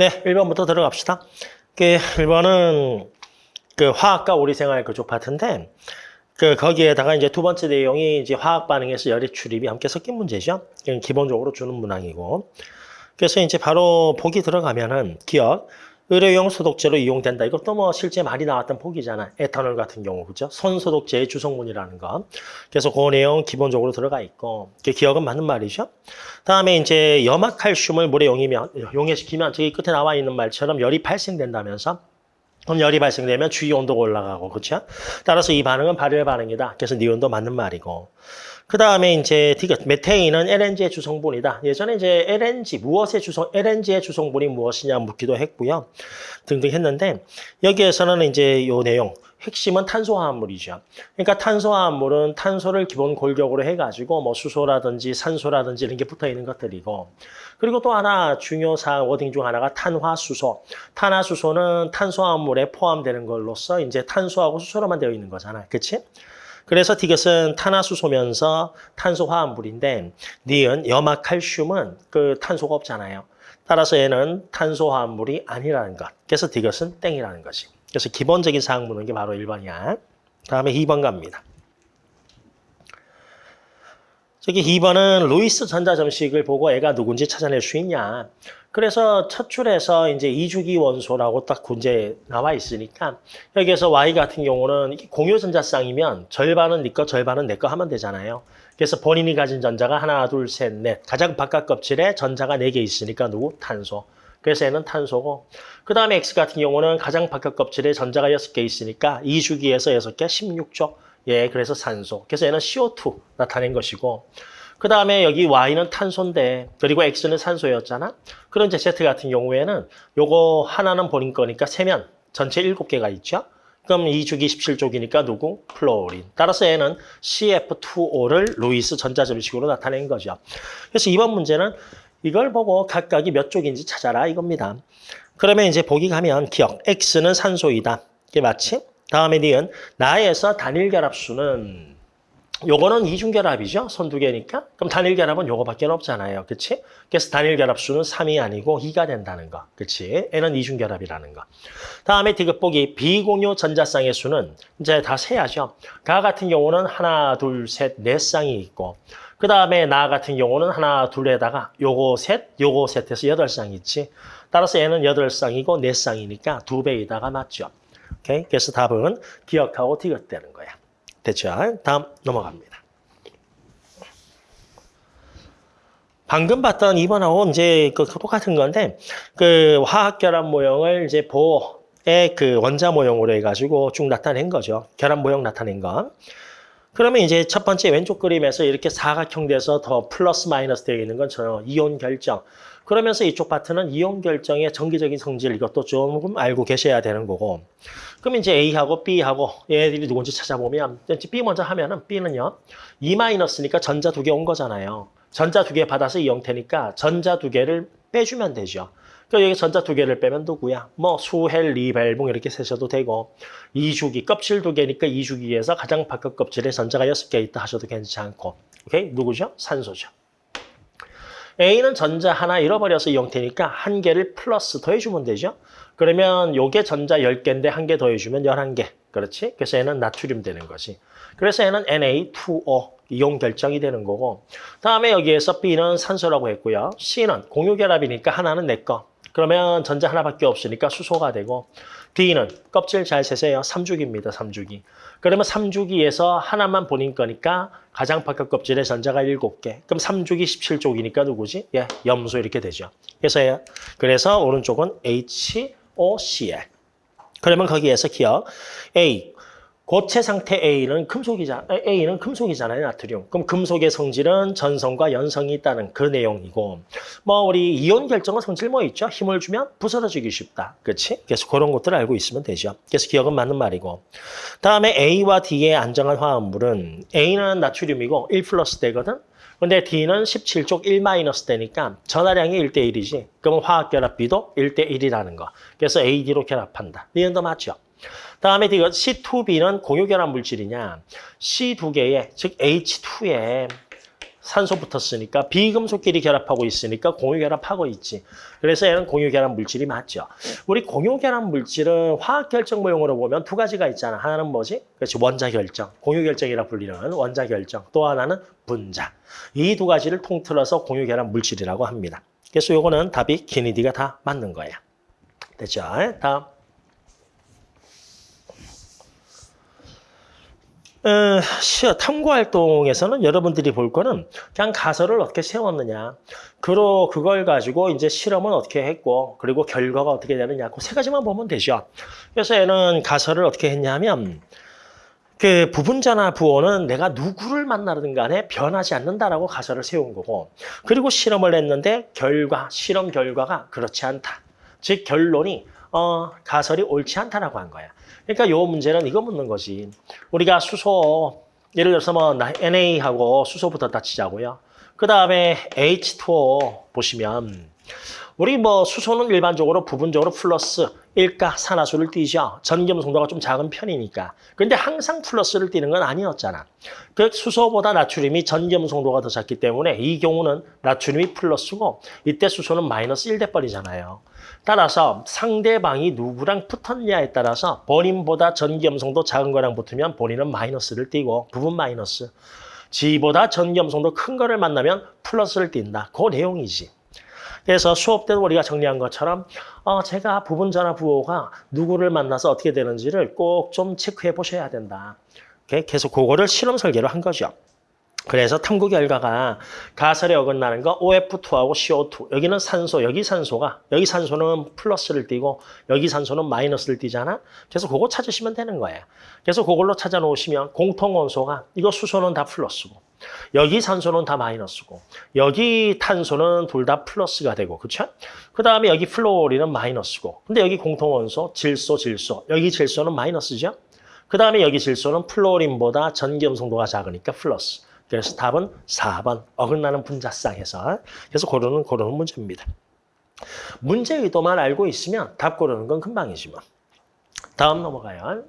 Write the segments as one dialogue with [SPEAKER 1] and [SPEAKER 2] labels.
[SPEAKER 1] 네, 1번부터 들어갑시다. 그 1번은 그 화학과 우리 생활 그쪽 파트인데 그 거기에다가 이제 두 번째 내용이 이제 화학 반응에서 열의 출입이 함께 섞인 문제죠. 기본적으로 주는 문항이고. 그래서 이제 바로 보기 들어가면은 기억 의료용 소독제로 이용된다. 이것도 뭐 실제 많이 나왔던 보기잖아. 에탄올 같은 경우 그죠? 손소독제의 주성분이라는 거. 그래서 그 내용 기본적으로 들어가 있고 그 기억은 맞는 말이죠. 다음에 이제 염화칼슘을 물에 용이면 용해시키면 저기 끝에 나와 있는 말처럼 열이 발생된다면서 그럼 열이 발생되면 주위 온도가 올라가고 그렇죠? 따라서 이 반응은 발열 반응이다. 그래서 니온도 맞는 말이고. 그 다음에 이제 디귿, 메테인은 LNG의 주성분이다. 예전에 이제 LNG, 무엇의 주성, LNG의 주성분이 무엇이냐 묻기도 했고요. 등등 했는데 여기에서는 이제 요 내용, 핵심은 탄소화합물이죠. 그러니까 탄소화합물은 탄소를 기본 골격으로 해가지고 뭐 수소라든지 산소라든지 이런 게 붙어 있는 것들이고 그리고 또 하나 중요 사항 워딩 중 하나가 탄화수소. 탄화수소는 탄소화합물에 포함되는 걸로써 이제 탄소하고 수소로만 되어 있는 거잖아. 그치? 그래서 디귿은 탄화수소면서 탄소화합물인데 니은 염화 칼슘은 그 탄소가 없잖아요. 따라서 얘는 탄소화합물이 아니라는 것. 그래서 디귿은 땡이라는 거지. 그래서 기본적인 사항 묻는 게 바로 1번이야. 다음에 2번 갑니다. 저기 2번은 루이스 전자점식을 보고 애가 누군지 찾아낼 수 있냐. 그래서 첫 줄에서 이제 이주기 원소라고 딱 문제 나와 있으니까 여기에서 Y 같은 경우는 공유 전자쌍이면 절반은 네 거, 절반은 내 거 하면 되잖아요. 그래서 본인이 가진 전자가 하나, 둘, 셋, 넷. 가장 바깥 껍질에 전자가 네 개 있으니까 누구? 탄소. 그래서 얘는 탄소고 그 다음에 X 같은 경우는 가장 바깥 껍질에 전자가 여섯 개 있으니까 이주기에서 여섯 개 16조. 예, 그래서 산소. 그래서 얘는 CO2 나타낸 것이고 그 다음에 여기 Y는 탄소인데 그리고 X는 산소였잖아. 그런 Z 같은 경우에는 요거 하나는 본인 거니까 세면 전체 일곱 개가 있죠. 그럼 2주기 17족이니까 누구? fluorine. 따라서 얘는 CF2O를 루이스 전자점식으로 나타낸 거죠. 그래서 이번 문제는 이걸 보고 각각이 몇 족인지 찾아라 이겁니다. 그러면 이제 보기 가면 기역. X는 산소이다. 이게 맞지? 다음에 니은 나에서 단일 결합수는 요거는 이중결합이죠. 손두 개니까. 그럼 단일결합은 요거밖에 없잖아요. 그치? 그래서 단일결합수는 3이 아니고 2가 된다는 거. 그치? N은 이중결합이라는 거. 다음에 디귿보기 비공유 전자쌍의 수는 이제 다 세야죠. 가 같은 경우는 하나, 둘, 셋, 네 쌍이 있고 그 다음에 나 같은 경우는 하나, 둘에다가 요거 셋, 요거 셋해서 여덟 쌍 있지. 따라서 얘는 여덟 쌍이고 네 쌍이니까 두 배에다가 맞죠. 오케이? 그래서 답은 기억하고 디귿되는 거야. 됐죠? 다음 넘어갑니다. 방금 봤던 2번하고 이제 그 똑같은 건데 그 화학 결합 모형을 이제 보의 그 원자 모형으로 해가지고 쭉 나타낸 거죠. 결합 모형 나타낸 거. 그러면 이제 첫 번째 왼쪽 그림에서 이렇게 사각형 돼서 더 플러스 마이너스 되어 있는 건 저는 이온 결정. 그러면서 이쪽 파트는 이온 결정의 정기적인 성질 이것도 조금 알고 계셔야 되는 거고. 그럼 이제 A하고 B하고 얘들이 누군지 찾아보면 B 먼저 하면은 B는요. 2-니까 전자 두 개 온 거잖아요. 전자 두 개 받아서 이 형태니까 전자 두 개를 빼주면 되죠. 그러니까 여기 전자 두 개를 빼면 누구야? 뭐 수헬, 리벨봉 이렇게 세셔도 되고 이주기, 껍질 두 개니까 이주기에서 가장 바깥 껍질에 전자가 여섯 개 있다 하셔도 괜찮고 오케이? 누구죠? 산소죠. A는 전자 하나 잃어버려서 이 형태니까 한 개를 플러스 더해주면 되죠. 그러면 요게 전자 10개인데 한 개 더해주면 11개. 그렇지? 그래서 얘는 나트륨 되는 거지. 그래서 얘는 Na2O 이용 결정이 되는 거고 다음에 여기에서 B는 산소라고 했고요. C는 공유결합이니까 하나는 내 거. 그러면 전자 하나밖에 없으니까 수소가 되고 D는 껍질 잘 세세요. 3주기입니다. 3주기. 그러면 3주기에서 하나만 본인 거니까 가장 바깥 껍질에 전자가 7개. 그럼 3주기 17쪽이니까 누구지? 예, 염소 이렇게 되죠. 그래서 그래서 오른쪽은 HOCl. 그러면 거기에서 기억 A 고체 상태 A는 금속이자 A는 금속이잖아요, 나트륨. 그럼 금속의 성질은 전성과 연성이 있다는 그 내용이고, 뭐 우리 이온 결정은 성질 뭐 있죠? 힘을 주면 부서지기 쉽다, 그렇지? 그래서 그런 것들을 알고 있으면 되죠. 그래서 기억은 맞는 말이고, 다음에 A와 D의 안정한 화합물은 A는 나트륨이고 1 플러스 되거든. 근데 D는 17쪽 1 마이너스 되니까 전하량이 1대 1이지. 그러면 화학 결합비도 1대 1이라는 거. 그래서 AD로 결합한다. 니은도 맞죠? 다음에 이거 C2B는 공유결합 물질이냐. C 두 개에, 즉 H2에 산소 붙었으니까 비금속끼리 결합하고 있으니까 공유결합하고 있지. 그래서 얘는 공유결합 물질이 맞죠. 우리 공유결합 물질은 화학결정 모형으로 보면 두 가지가 있잖아. 하나는 뭐지? 그렇지 원자결정, 공유결정이라 불리는 원자결정. 또 하나는 분자. 이 두 가지를 통틀어서 공유결합 물질이라고 합니다. 그래서 요거는 답이 기니디가 다 맞는 거야. 됐죠? 다음. 어, 탐구 활동에서는 여러분들이 볼 거는 그냥 가설을 어떻게 세웠느냐. 그로 그걸 가지고 이제 실험은 어떻게 했고 그리고 결과가 어떻게 되느냐. 그 세 가지만 보면 되죠. 그래서 얘는 가설을 어떻게 했냐면 그 부분자나 부호는 내가 누구를 만나든 간에 변하지 않는다라고 가설을 세운 거고 그리고 실험을 했는데 결과 실험 결과가 그렇지 않다. 즉 결론이 어, 가설이 옳지 않다라고 한 거야. 그러니까 요 문제는 이거 묻는 거지. 우리가 수소 예를 들어서 뭐 NA하고 수소부터 다치자고요. 그 다음에 H2O 보시면 우리 뭐 수소는 일반적으로 부분적으로 플러스 일가 산화수를 띠죠. 전기염 성도가 좀 작은 편이니까. 근데 항상 플러스를 띠는 건 아니었잖아. 그 수소보다 나트륨이 전기염 성도가 더 작기 때문에 이 경우는 나트륨이 플러스고 이때 수소는 마이너스 1대 뻘이잖아요. 따라서 상대방이 누구랑 붙었냐에 따라서 본인보다 전기염성도 작은 거랑 붙으면 본인은 마이너스를 띠고 부분 마이너스. 지보다 전기염성도 큰 거를 만나면 플러스를 띈다. 그 내용이지. 그래서 수업 때도 우리가 정리한 것처럼 어, 제가 부분전화 부호가 누구를 만나서 어떻게 되는지를 꼭 좀 체크해 보셔야 된다. 계속 그거를 실험 설계로 한 거죠. 그래서 탐구 결과가 가설에 어긋나는 거 OF2하고 CO2 여기는 산소 여기 산소가 여기 산소는 플러스를 띄고 여기 산소는 마이너스를 띄잖아? 그래서 그거 찾으시면 되는 거예요. 그래서 그걸로 찾아 놓으시면 공통 원소가 이거 수소는 다 플러스고 여기 산소는 다 마이너스고 여기 탄소는 둘 다 플러스가 되고 그렇죠? 그 다음에 여기 플로리는 마이너스고. 근데 여기 공통 원소 질소 질소. 여기 질소는 마이너스죠? 그 다음에 여기 질소는 플로린보다 전기염성도가 작으니까 플러스 그래서 답은 4번 어긋나는 분자쌍에서 그래서 고르는 고르는 문제입니다. 문제 의도만 알고 있으면 답 고르는 건 금방이지 뭐. 다음 넘어가요.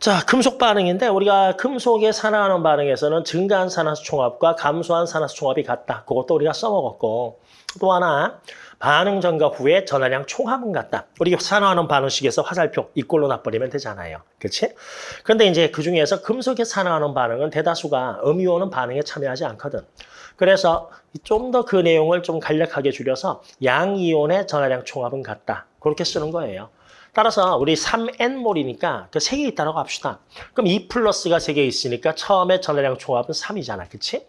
[SPEAKER 1] 자, 금속 반응인데 우리가 금속의 산화하는 반응에서는 증가한 산화수 총합과 감소한 산화수 총합이 같다. 그것도 우리가 써먹었고 또 하나 반응 전과 후에 전화량 총합은 같다. 우리 산화하는 반응식에서 화살표 이꼴로 놔버리면 되잖아요. 그렇지? 그런데 이제 그중에서 금속의 산화하는 반응은 대다수가 음이온은 반응에 참여하지 않거든. 그래서 좀 더 그 내용을 좀 간략하게 줄여서 양이온의 전화량 총합은 같다. 그렇게 쓰는 거예요. 따라서 우리 3N몰이니까 그 3개 있다고 합시다. 그럼 2 플러스가 3개 있으니까 처음에 전화량 총합은 3이잖아. 그치?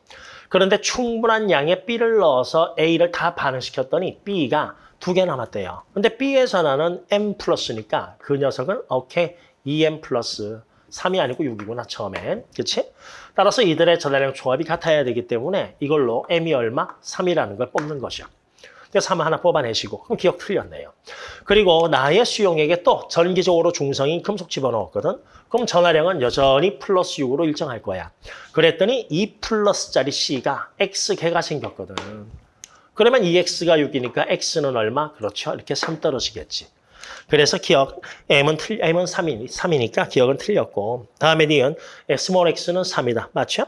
[SPEAKER 1] 그런데 충분한 양의 B를 넣어서 A를 다 반응시켰더니 B가 두 개 남았대요. 근데 B의 전화는 M 플러스니까 그 녀석은 오케이 2M 플러스 3이 아니고 6이구나 처음엔. 그치? 따라서 이들의 전화량 총합이 같아야 되기 때문에 이걸로 M이 얼마? 3이라는 걸 뽑는 거죠. 그래서 3 하나 뽑아내시고 그럼 기억 틀렸네요. 그리고 나의 수용액에 또 전기적으로 중성인 금속 집어넣었거든. 그럼 전화량은 여전히 플러스 6으로 일정할 거야. 그랬더니 2 플러스짜리 C가 X개가 생겼거든. 그러면 2X가 6이니까 X는 얼마? 그렇죠. 이렇게 3 떨어지겠지. 그래서 기억 M은 틀 M은 3이, 3이니까 기억은 틀렸고 다음에 니은 small x는 3이다. 맞죠?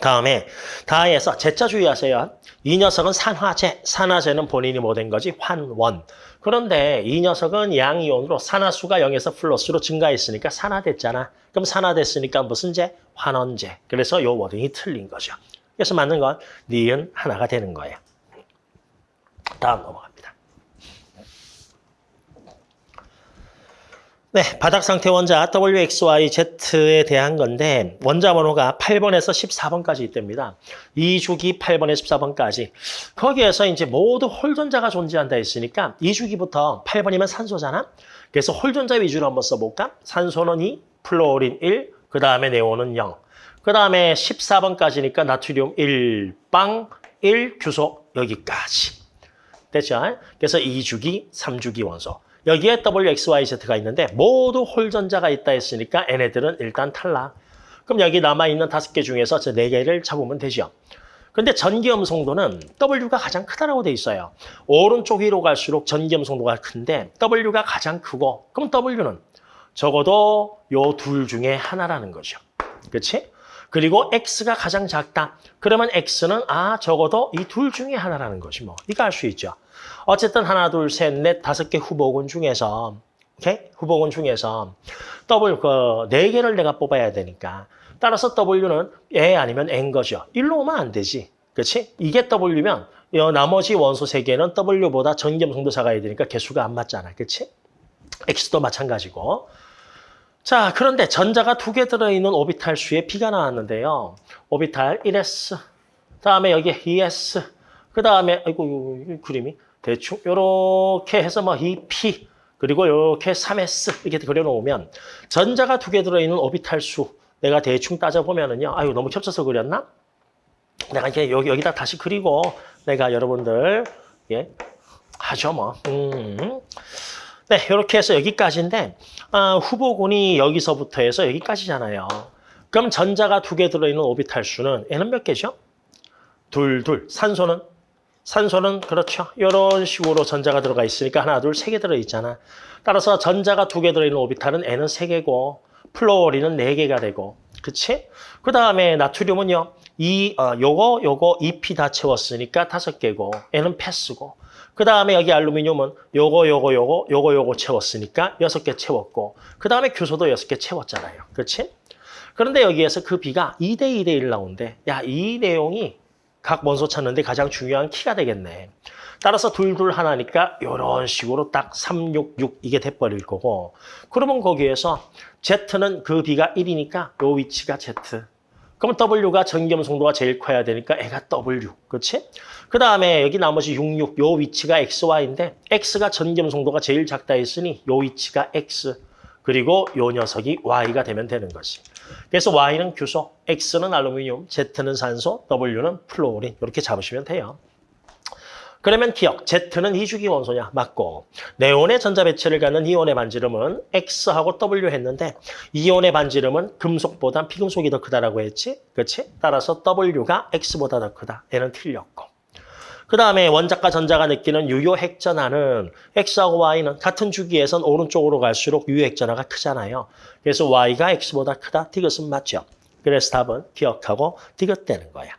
[SPEAKER 1] 다음에 다에서 제자 주의하세요. 이 녀석은 산화제, 산화제는 본인이 뭐 된 거지? 환원. 그런데 이 녀석은 양이온으로 산화수가 0에서 플러스로 증가했으니까 산화됐잖아. 그럼 산화됐으니까 무슨 제? 환원제. 그래서 요 wording이 틀린 거죠. 그래서 맞는 건 니은 하나가 되는 거예요. 다음 넘어갑니다. 네, 바닥 상태 원자 WXYZ에 대한 건데 원자 번호가 8번에서 14번까지 있답니다. 2주기 8번에서 14번까지. 거기에서 이제 모두 홀전자가 존재한다 했으니까 2주기부터 8번이면 산소잖아. 그래서 홀전자 위주로 한번 써볼까? 산소는 2, 플로린 1, 그 다음에 네온은 0. 그 다음에 14번까지니까 나트륨 1, 빵 1, 규소 여기까지. 됐죠? 그래서 2주기, 3주기 원소. 여기에 WXYZ가 있는데 모두 홀전자가 있다 했으니까 얘네들은 일단 탈락. 그럼 여기 남아있는 다섯 개 중에서 저 네 개를 잡으면 되죠. 근데 전기염 성도는 W가 가장 크다라고 돼 있어요. 오른쪽 위로 갈수록 전기염 성도가 큰데 W가 가장 크고 그럼 W는 적어도 요 둘 중에 하나라는 거죠. 그렇지? 그리고 x가 가장 작다. 그러면 x는 아 적어도 이 둘 중에 하나라는 것이 뭐 이거 알 수 있죠. 어쨌든 하나, 둘, 셋, 넷, 다섯 개 후보군 중에서 오케이? 후보군 중에서 더블 그네 개를 내가 뽑아야 되니까 따라서 W는 F 아니면 N인 거죠. 일로 오면 안 되지. 그렇지? 이게 W면 이 나머지 원소 세 개는 W보다 전기음성도 작아야 되니까 개수가 안 맞잖아. 그렇지? X도 마찬가지고. 자, 그런데 전자가 두 개 들어있는 오비탈 수의 비가 나왔는데요. 오비탈 1S, 다음에 여기 2S, 그 다음에 아이고 이 그림이 대충 요렇게 해서 뭐 2P 그리고 요렇게 3S 이렇게 그려놓으면 전자가 두 개 들어있는 오비탈 수 내가 대충 따져보면은요. 아유 너무 겹쳐서 그렸나? 내가 이제 여기 여기다 다시 그리고 내가 여러분들 예 하죠 뭐. 음. 네, 이렇게 해서 여기까지인데 아, 후보군이 여기서부터 해서 여기까지잖아요. 그럼 전자가 두 개 들어있는 오비탈 수는 N은 몇 개죠? 둘, 둘. 산소는? 산소는 그렇죠. 이런 식으로 전자가 들어가 있으니까 하나, 둘, 세 개 들어있잖아. 따라서 전자가 두 개 들어있는 오비탈은 N은 세 개고 플로리는 네 개가 되고 그치? 그 다음에 나트륨은요. 이 어, 요거 요거 2P 다 채웠으니까 다섯 개고 N은 패스고 그 다음에 여기 알루미늄은 요거 요거 요거 요거 요거 채웠으니까 여섯 개 채웠고 그 다음에 규소도 여섯 개 채웠잖아요. 그렇지? 그런데 여기에서 그 B가 2대 2대 1 나오는데 야이 내용이 각 원소 찾는데 가장 중요한 키가 되겠네. 따라서 둘둘 하나니까 이런 식으로 딱 3, 6, 6 이게 돼버릴 거고 그러면 거기에서 Z는 그 B가 1이니까 요 위치가 Z 그럼 W가 전겸송도가 제일 커야 되니까 애가 W 그렇지? 그 다음에 여기 나머지 66, 요 위치가 XY인데 X가 전겸송도가 제일 작다 했으니 요 위치가 X 그리고 요 녀석이 Y가 되면 되는 것이. 그래서 Y는 규소, X는 알루미늄, Z는 산소, W는 플로린 이렇게 잡으시면 돼요. 그러면 기역, Z는 이주기 원소냐? 맞고 네온의 전자 배치를 갖는 이온의 반지름은 X하고 W 했는데 이온의 반지름은 금속보다 비금속이 더 크다라고 했지? 그렇지? 따라서 W가 X보다 더 크다. 얘는 틀렸고. 그 다음에 원자가 전자가 느끼는 유효 핵전하는 X하고 Y는 같은 주기에선 오른쪽으로 갈수록 유효 핵전하가 크잖아요. 그래서 Y가 X보다 크다. 디귿은 맞죠. 그래서 답은 기억하고 디귿 되는 거야.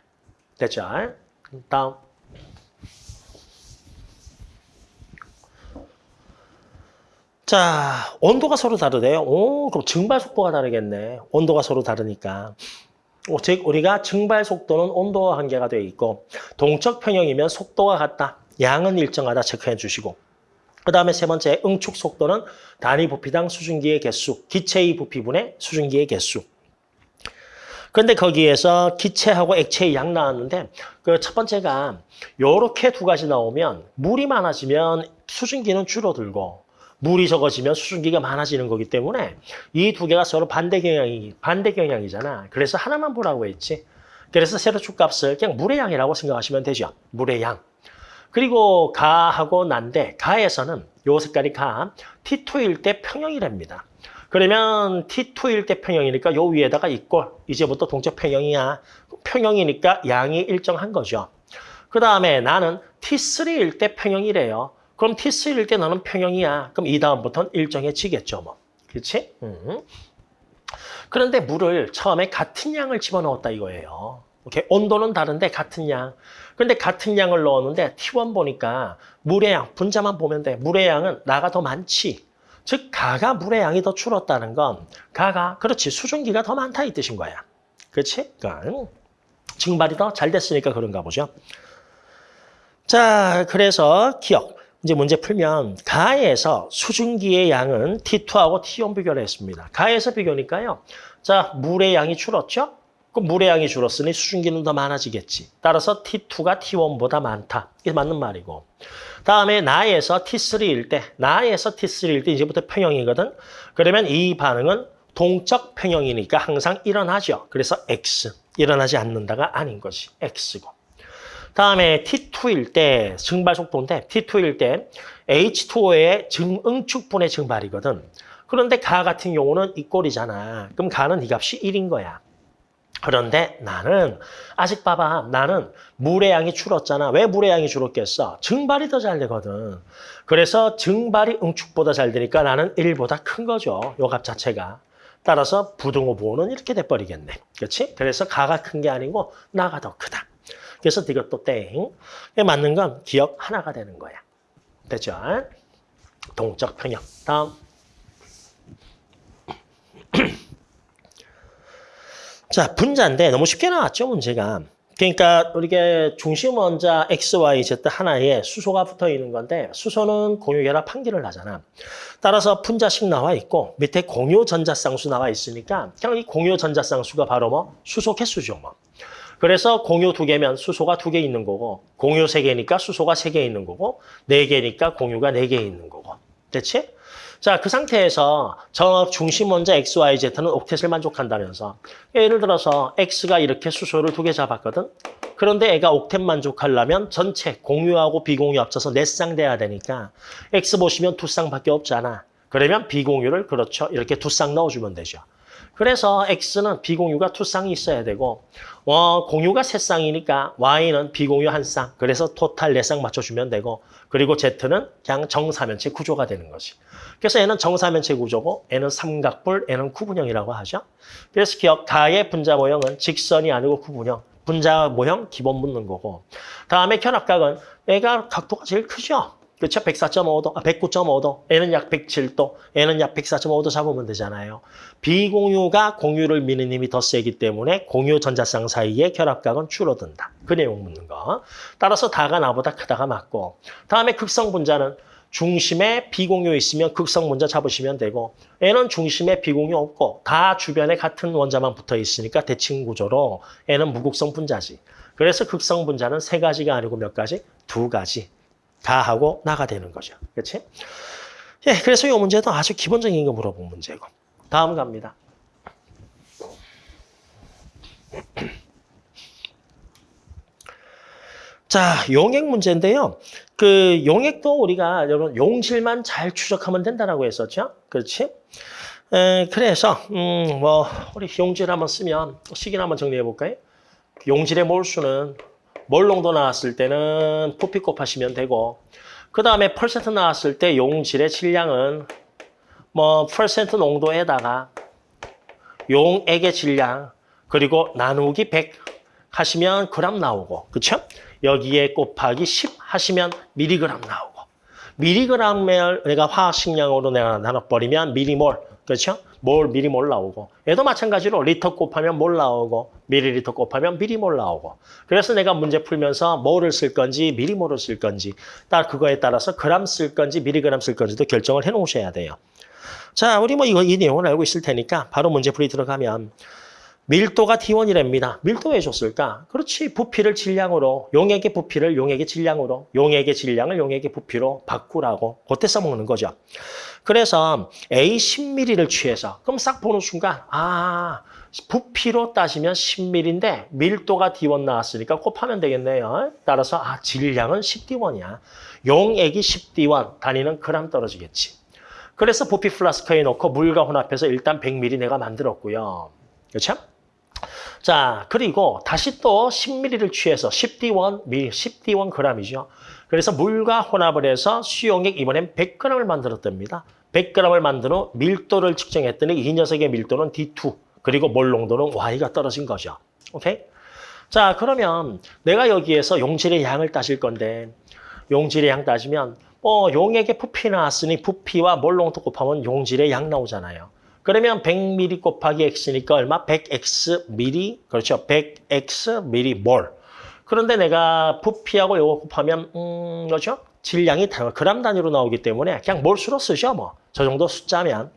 [SPEAKER 1] 됐죠? 다음. 자, 온도가 서로 다르대요. 오, 그럼 증발 속도가 다르겠네. 온도가 서로 다르니까. 어, 즉 우리가 증발 속도는 온도와 관계가 되어 있고 동적 평형이면 속도가 같다. 양은 일정하다 체크해 주시고 그 다음에 세 번째 응축 속도는 단위 부피당 수증기의 개수, 기체의 부피분의 수증기의 개수. 그런데 거기에서 기체하고 액체의 양 나왔는데 그 첫 번째가 이렇게 두 가지 나오면 물이 많아지면 수증기는 줄어들고 물이 적어지면 수증기가 많아지는 거기 때문에 이 두 개가 서로 반대 경향이 반대 경향이잖아. 그래서 하나만 보라고 했지. 그래서 세로축 값을 그냥 물의 양이라고 생각하시면 되죠. 물의 양. 그리고 가하고 난데 가에서는 요 색깔이 가 T2일 때 평형이랍니다. 그러면 T2일 때 평형이니까 요 위에다가 이꼴 이제부터 동적 평형이야. 평형이니까 양이 일정한 거죠. 그 다음에 나는 T3일 때 평형이래요. 그럼 T3일 때 너는 평형이야. 그럼 이 다음부터는 일정해지겠죠. 뭐. 그렇지? 음. 그런데 물을 처음에 같은 양을 집어넣었다 이거예요. 오케이? 온도는 다른데 같은 양. 그런데 같은 양을 넣었는데 T1 보니까 물의 양, 분자만 보면 돼. 물의 양은 나가 더 많지. 즉 가가 물의 양이 더 줄었다는 건 가가 그렇지 수증기가 더 많다 이 뜻인 거야. 그렇지? 그러니까 증발이 더 잘 됐으니까 그런가 보죠. 자, 그래서 기억. 이제 문제 풀면 가에서 수증기의 양은 T2하고 T1 비교를 했습니다. 가에서 비교니까요. 자, 물의 양이 줄었죠? 그럼 물의 양이 줄었으니 수증기는 더 많아지겠지. 따라서 T2가 T1보다 많다. 이게 맞는 말이고. 다음에 나에서 T3일 때, 나에서 T3일 때 이제부터 평형이거든. 그러면 이 반응은 동적 평형이니까 항상 일어나죠. 그래서 X. 일어나지 않는다가 아닌 것이 X고. 다음에 T2일 때 증발 속도인데 T2일 때 H2O의 증응축분의 증발이거든. 그런데 가 같은 경우는 이 꼴이잖아. 그럼 가는 이 값이 1인 거야. 그런데 나는 아직 봐봐 나는 물의 양이 줄었잖아. 왜 물의 양이 줄었겠어? 증발이 더 잘 되거든. 그래서 증발이 응축보다 잘 되니까 나는 1보다 큰 거죠. 요 값 자체가. 따라서 부등호 부호는 이렇게 돼버리겠네. 그렇지? 그래서 가가 큰 게 아니고 나가 더 크다. 그래서 이것도 땡. 맞는 건 기억 하나가 되는 거야. 됐죠? 동적 평형. 다음. 자, 분자인데 너무 쉽게 나왔죠, 문제가. 그러니까 우리가 중심 원자 X, Y, Z 하나에 수소가 붙어 있는 건데 수소는 공유결합 판기를 하잖아. 따라서 분자식 나와 있고 밑에 공유 전자쌍수 나와 있으니까 그냥 이 공유 전자쌍수가 바로 뭐 수소 개수죠, 뭐. 그래서 공유 두 개면 수소가 두 개 있는 거고 공유 세 개니까 수소가 세 개 있는 거고 네 개니까 공유가 네 개 있는 거고. 됐지? 자, 그 상태에서 저 중심 원자 X, Y, Z는 옥텟을 만족한다면서 예를 들어서 X가 이렇게 수소를 두 개 잡았거든. 그런데 애가 옥텟 만족하려면 전체 공유하고 비공유 합쳐서 네쌍 돼야 되니까 X 보시면 두 쌍밖에 없잖아. 그러면 비공유를 그렇죠. 이렇게 두 쌍 넣어주면 되죠. 그래서 X는 비공유가 두 쌍이 있어야 되고 어, 공유가 세 쌍이니까 Y는 비공유 한 쌍. 그래서 토탈 네 쌍 맞춰주면 되고 그리고 Z는 그냥 정사면체 구조가 되는 거지. 그래서 얘는 정사면체 구조고 얘는 삼각뿔, 얘는 구분형이라고 하죠. 그래서 기억 가의 분자 모형은 직선이 아니고 구분형. 분자 모형 기본 묻는 거고. 다음에 견압각은 얘가 각도가 제일 크죠. 그렇죠? 104.5도, 아, 109.5도, 얘는 약 107도, 얘는 약 104.5도 잡으면 되잖아요. 비공유가 공유를 미는 힘이 더 세기 때문에 공유 전자쌍 사이의 결합각은 줄어든다. 그 내용 묻는 거. 따라서 다가 나보다 크다가 맞고. 다음에 극성 분자는 중심에 비공유 있으면 극성 분자 잡으시면 되고 얘는 중심에 비공유 없고 다 주변에 같은 원자만 붙어 있으니까 대칭 구조로 얘는 무극성 분자지. 그래서 극성 분자는 세 가지가 아니고 몇 가지? 두 가지. 다 하고 나가 되는 거죠. 그렇지? 예, 그래서 이 문제도 아주 기본적인 거 물어본 문제고. 다음 갑니다. 자, 용액 문제인데요. 그 용액도 우리가 여러분 용질만 잘 추적하면 된다라고 했었죠. 그렇지? 에, 그래서 음, 뭐 우리 용질 한번 쓰면 식인 한번 정리해 볼까요? 용질의 몰수는 몰농도 나왔을 때는 부피 곱 하시면 되고 그 다음에 퍼센트 나왔을 때 용질의 질량은 뭐 퍼센트 농도에다가 용액의 질량 그리고 나누기 100 하시면 그램 나오고 그렇죠? 여기에 곱하기 10 하시면 미리그램 나오고 미리그램을 내가 화학식량으로 내가 나눠버리면 미리몰 그렇죠? 몰 미리 몰 나오고 얘도 마찬가지로 리터 곱하면 몰 나오고 미리리터 곱하면 미리 몰 나오고 그래서 내가 문제 풀면서 몰을 쓸 건지 미리 몰을 쓸 건지 딱 그거에 따라서 그램 쓸 건지 미리그램 쓸 건지도 결정을 해 놓으셔야 돼요. 자, 우리 뭐 이거 이 내용을 알고 있을 테니까 바로 문제 풀이 들어가면 밀도가 T1이랍니다. 밀도 왜 줬을까? 그렇지. 부피를 질량으로, 용액의 부피를 용액의 질량으로, 용액의 질량을 용액의 부피로 바꾸라고 그때 써먹는 거죠. 그래서 A 10ml를 취해서 그럼 싹 보는 순간 아 부피로 따지면 10ml인데 밀도가 D1 나왔으니까 곱하면 되겠네요. 따라서 아 질량은 10D1이야. 용액이 10D1, 단위는 그램 떨어지겠지. 그래서 부피 플라스크에 넣고 물과 혼합해서 일단 100ml 내가 만들었고요. 그렇죠? 자, 그리고 다시 또 10ml를 취해서 10D1, 10D1 g이죠. 그래서 물과 혼합을 해서 수용액 이번엔 100g을 만들었답니다. 100g을 만든 후 밀도를 측정했더니 이 녀석의 밀도는 D2, 그리고 몰 농도는 Y가 떨어진 거죠. 오케이? 자, 그러면 내가 여기에서 용질의 양을 따질 건데 용질의 양 따지면 어, 용액의 부피 나왔으니 부피와 몰 농도 곱하면 용질의 양 나오잖아요. 그러면 100ml 곱하기 x니까 얼마? 100x ml, 그렇죠. 100x ml 그런데 내가 부피하고 이거 곱하면 음, 그렇죠? 질량이 그람 단위로 나오기 때문에 그냥 몰수로 쓰죠, 뭐. 저 정도 숫자면.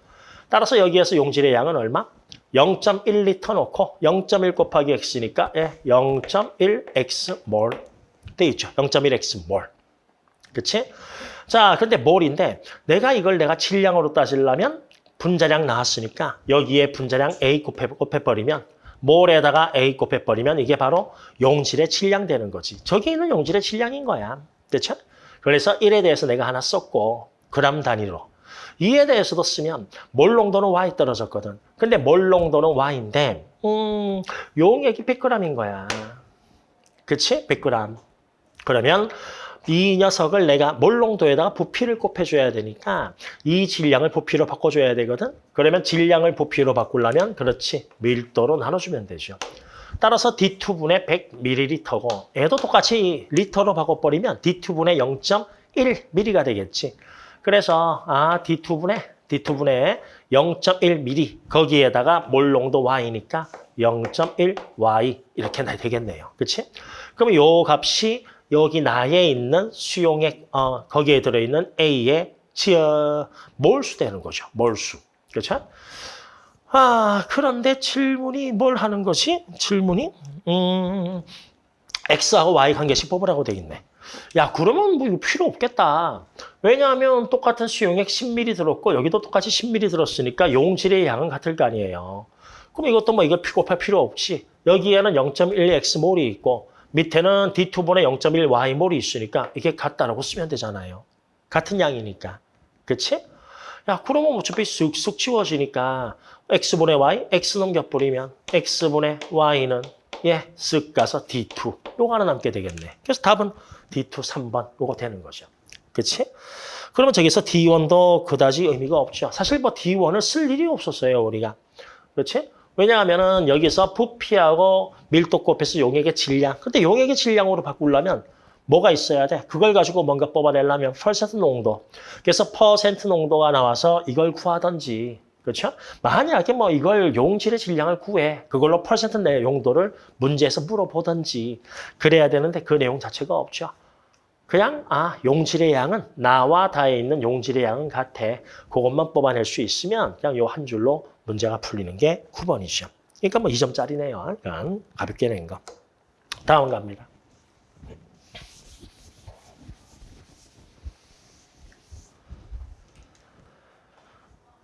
[SPEAKER 1] 따라서 여기에서 용질의 양은 얼마? 0.1리터 놓고 0.1 곱하기 x니까 예, 0.1x 몰 돼 있죠. 0.1x 몰. 그치? 자, 근데 몰인데 내가 이걸 내가 질량으로 따지려면 분자량 나왔으니까 여기에 분자량 A 곱해, 곱해버리면 몰에다가 A 곱해버리면 이게 바로 용질의 질량 되는 거지. 저기 있는 용질의 질량인 거야. 그렇죠? 그래서 1에 대해서 내가 하나 썼고 그람 단위로. 이에 대해서도 쓰면 몰 농도는 Y 떨어졌거든. 근데 몰 농도는 Y인데 음, 용액이 100g인 거야. 그치? 100g. 그러면 이 녀석을 내가 몰농도에다가 부피를 곱해줘야 되니까 이 질량을 부피로 바꿔줘야 되거든. 그러면 질량을 부피로 바꾸려면 그렇지 밀도로 나눠주면 되죠. 따라서 D2분의 100ml고 얘도 똑같이 리터로 바꿔버리면 D2분의 0.1ml가 되겠지. 그래서 아 D2분의 D2분의 0.1ml 거기에다가 몰농도 Y니까 0.1Y 이렇게 되겠네요. 그렇지? 그럼 요 값이 여기 나에 있는 수용액 어, 거기에 들어있는 A의 지어 몰수 되는 거죠. 몰수. 그렇죠? 아 그런데 질문이 뭘 하는 것이 질문이 음, X하고 Y 관계식 뽑으라고 돼 있네. 야 그러면 뭐 이거 필요 없겠다. 왜냐하면 똑같은 수용액 10ml 들었고 여기도 똑같이 10ml 들었으니까 용질의 양은 같을 거 아니에요. 그럼 이것도 뭐 이거 픽업할 필요 없이 여기에는 0.1x몰이 있고 밑에는 D2분의 0.1y몰이 있으니까 이게 같다라고 쓰면 되잖아요. 같은 양이니까. 그치? 야 그러면 어차피 쑥쑥 치워지니까 x분의 y, x 넘겨버리면 x분의 y는 예, 쓱 가서 D2. 요거 하나 남게 되겠네. 그래서 답은 D2 3번 요거 되는 거죠. 그치? 그러면 저기서 D1도 그다지 의미가 없죠. 사실 뭐 D1을 쓸 일이 없었어요, 우리가. 그렇지? 왜냐하면은 여기서 부피하고 밀도 곱해서 용액의 질량. 근데 용액의 질량으로 바꾸려면 뭐가 있어야 돼? 그걸 가지고 뭔가 뽑아내려면 퍼센트 농도. 그래서 퍼센트 농도가 나와서 이걸 구하든지. 그렇죠? 만약에 뭐 이걸 용질의 질량을 구해. 그걸로 퍼센트 내 용도를 문제에서 물어보든지. 그래야 되는데 그 내용 자체가 없죠. 그냥 아 용질의 양은 나와 다에 있는 용질의 양은 같아. 그것만 뽑아낼 수 있으면 그냥 요 한 줄로 문제가 풀리는 게 9번이죠. 그러니까 뭐 2점짜리네요. 그러니까 가볍게 낸 거. 다음 갑니다.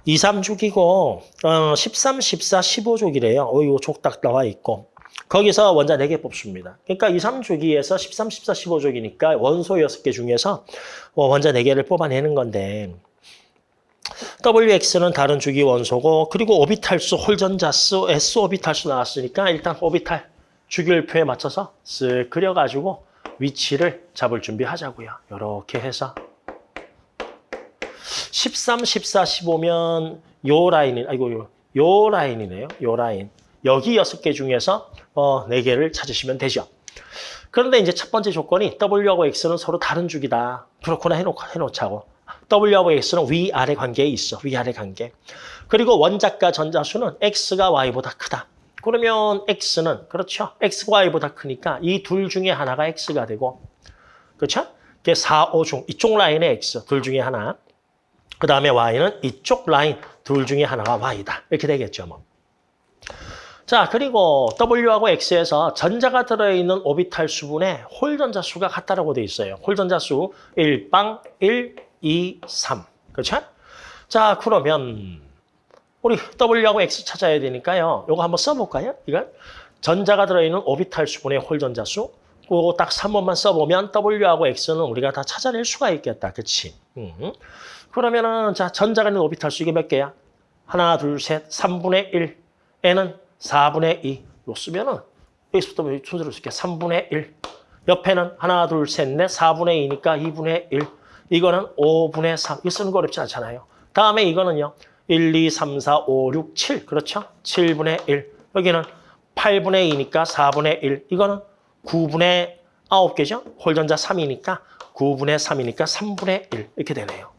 [SPEAKER 1] 2, 3주기고 어, 13, 14, 15주기래요. 어, 이거 족딱 나와 있고. 거기서 원자 4개 뽑습니다. 그러니까 2, 3주기에서 13, 14, 15주기니까 원소 6개 중에서 어, 원자 4개를 뽑아내는 건데 WX는 다른 주기 원소고 그리고 오비탈수, 홀전자수, S 오비탈수 나왔으니까 일단 오비탈 주기율표에 맞춰서 쓱 그려가지고 위치를 잡을 준비하자고요. 이렇게 해서 13, 14, 15면 요 라인이 아이고 요, 요 라인이네요. 요 라인. 여기 여섯 개 중에서 어, 네 개를 찾으시면 되죠. 그런데 이제 첫 번째 조건이 W하고 X는 서로 다른 주기다. 그렇구나 해놓, 해놓자고. W하고 X는 위아래 관계에 있어. 위아래 관계. 그리고 원자과 전자수는 X가 Y보다 크다. 그러면 X는 그렇죠. X가 Y보다 크니까 이 둘 중에 하나가 X가 되고 그렇죠? 그게 4, 5 중 이쪽 라인의 X 둘 중에 하나. 그 다음에 Y는 이쪽 라인 둘 중에 하나가 Y다. 이렇게 되겠죠. 뭐. 자, 그리고 W하고 X에서 전자가 들어있는 오비탈 수분의 홀 전자 수가 같다라고 돼 있어요. 홀 전자 수 1빵 1, 2, 3. 그렇죠? 자, 그러면 우리 W하고 X 찾아야 되니까요. 이거 한번 써볼까요? 이건 전자가 들어있는 오비탈 수분의 홀 전자 수. 그거 딱 3번만 써보면 W하고 X는 우리가 다 찾아낼 수가 있겠다. 그치? 음. 그러면은 자 전자가 있는 오비탈 수 이게 몇 개야? 하나, 둘, 셋, 3분의 1. N은 4분의 2. 요 쓰면은 여기서부터 순서로 쓸게 3분의 1. 옆에는 하나, 둘, 셋, 넷, 4분의 2니까 2분의 1. 이거는 5분의 3. 이거 쓰는 거 어렵지 않잖아요. 다음에 이거는요. 1, 2, 3, 4, 5, 6, 7. 그렇죠? 7분의 1. 여기는 8분의 2니까 4분의 1. 이거는 9분의 9개죠? 홀전자 3이니까 9분의 3이니까 3분의 1. 이렇게 되네요.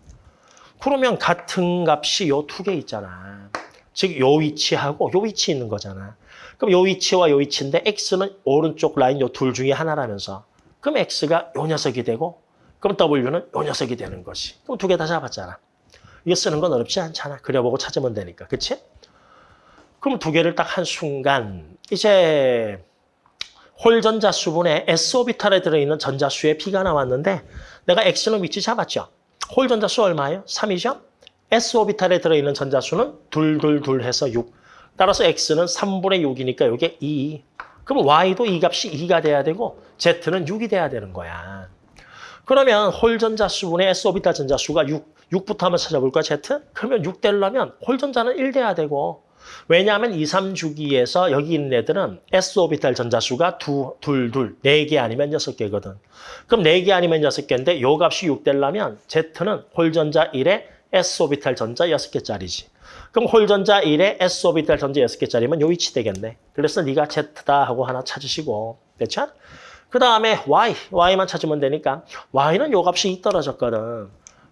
[SPEAKER 1] 그러면 같은 값이 요 두 개 있잖아. 즉, 요 위치하고 요 위치 있는 거잖아. 그럼 요 위치와 요 위치인데 X는 오른쪽 라인 요 둘 중에 하나라면서 그럼 X가 요 녀석이 되고 그럼 W는 요 녀석이 되는 것이. 그럼 두 개 다 잡았잖아. 이거 쓰는 건 어렵지 않잖아. 그려보고 찾으면 되니까. 그치? 그럼 두 개를 딱 한 순간 이제 홀전자 수분에 S오비탈에 들어있는 전자수의 P가 나왔는데 내가 X는 위치 잡았죠. 홀 전자 수 얼마예요? 3이죠? S오비탈에 들어있는 전자수는 둘둘둘 해서 6. 따라서 X는 3분의 6이니까 이게 2. 그럼 Y도 이 값이 2가 돼야 되고 Z는 6이 돼야 되는 거야. 그러면 홀 전자수분의 S오비탈 전자수가 6. 6부터 한번 찾아볼까, Z? 그러면 6 되려면 홀 전자는 1 돼야 되고 왜냐하면 2, 3주기에서 여기 있는 애들은 s오비탈 전자수가 두, 둘, 둘, 네 개 아니면 여섯 개거든. 그럼 네 개 아니면 여섯 개인데 요 값이 6 되려면 Z는 홀전자 1에 s오비탈 전자 여섯 개짜리지. 그럼 홀전자 1에 s오비탈 전자 여섯 개짜리면 요 위치 되겠네. 그래서 네가 Z다 하고 하나 찾으시고. 됐죠? 그 다음에 Y, Y만 찾으면 되니까 Y는 요 값이 떨어졌거든.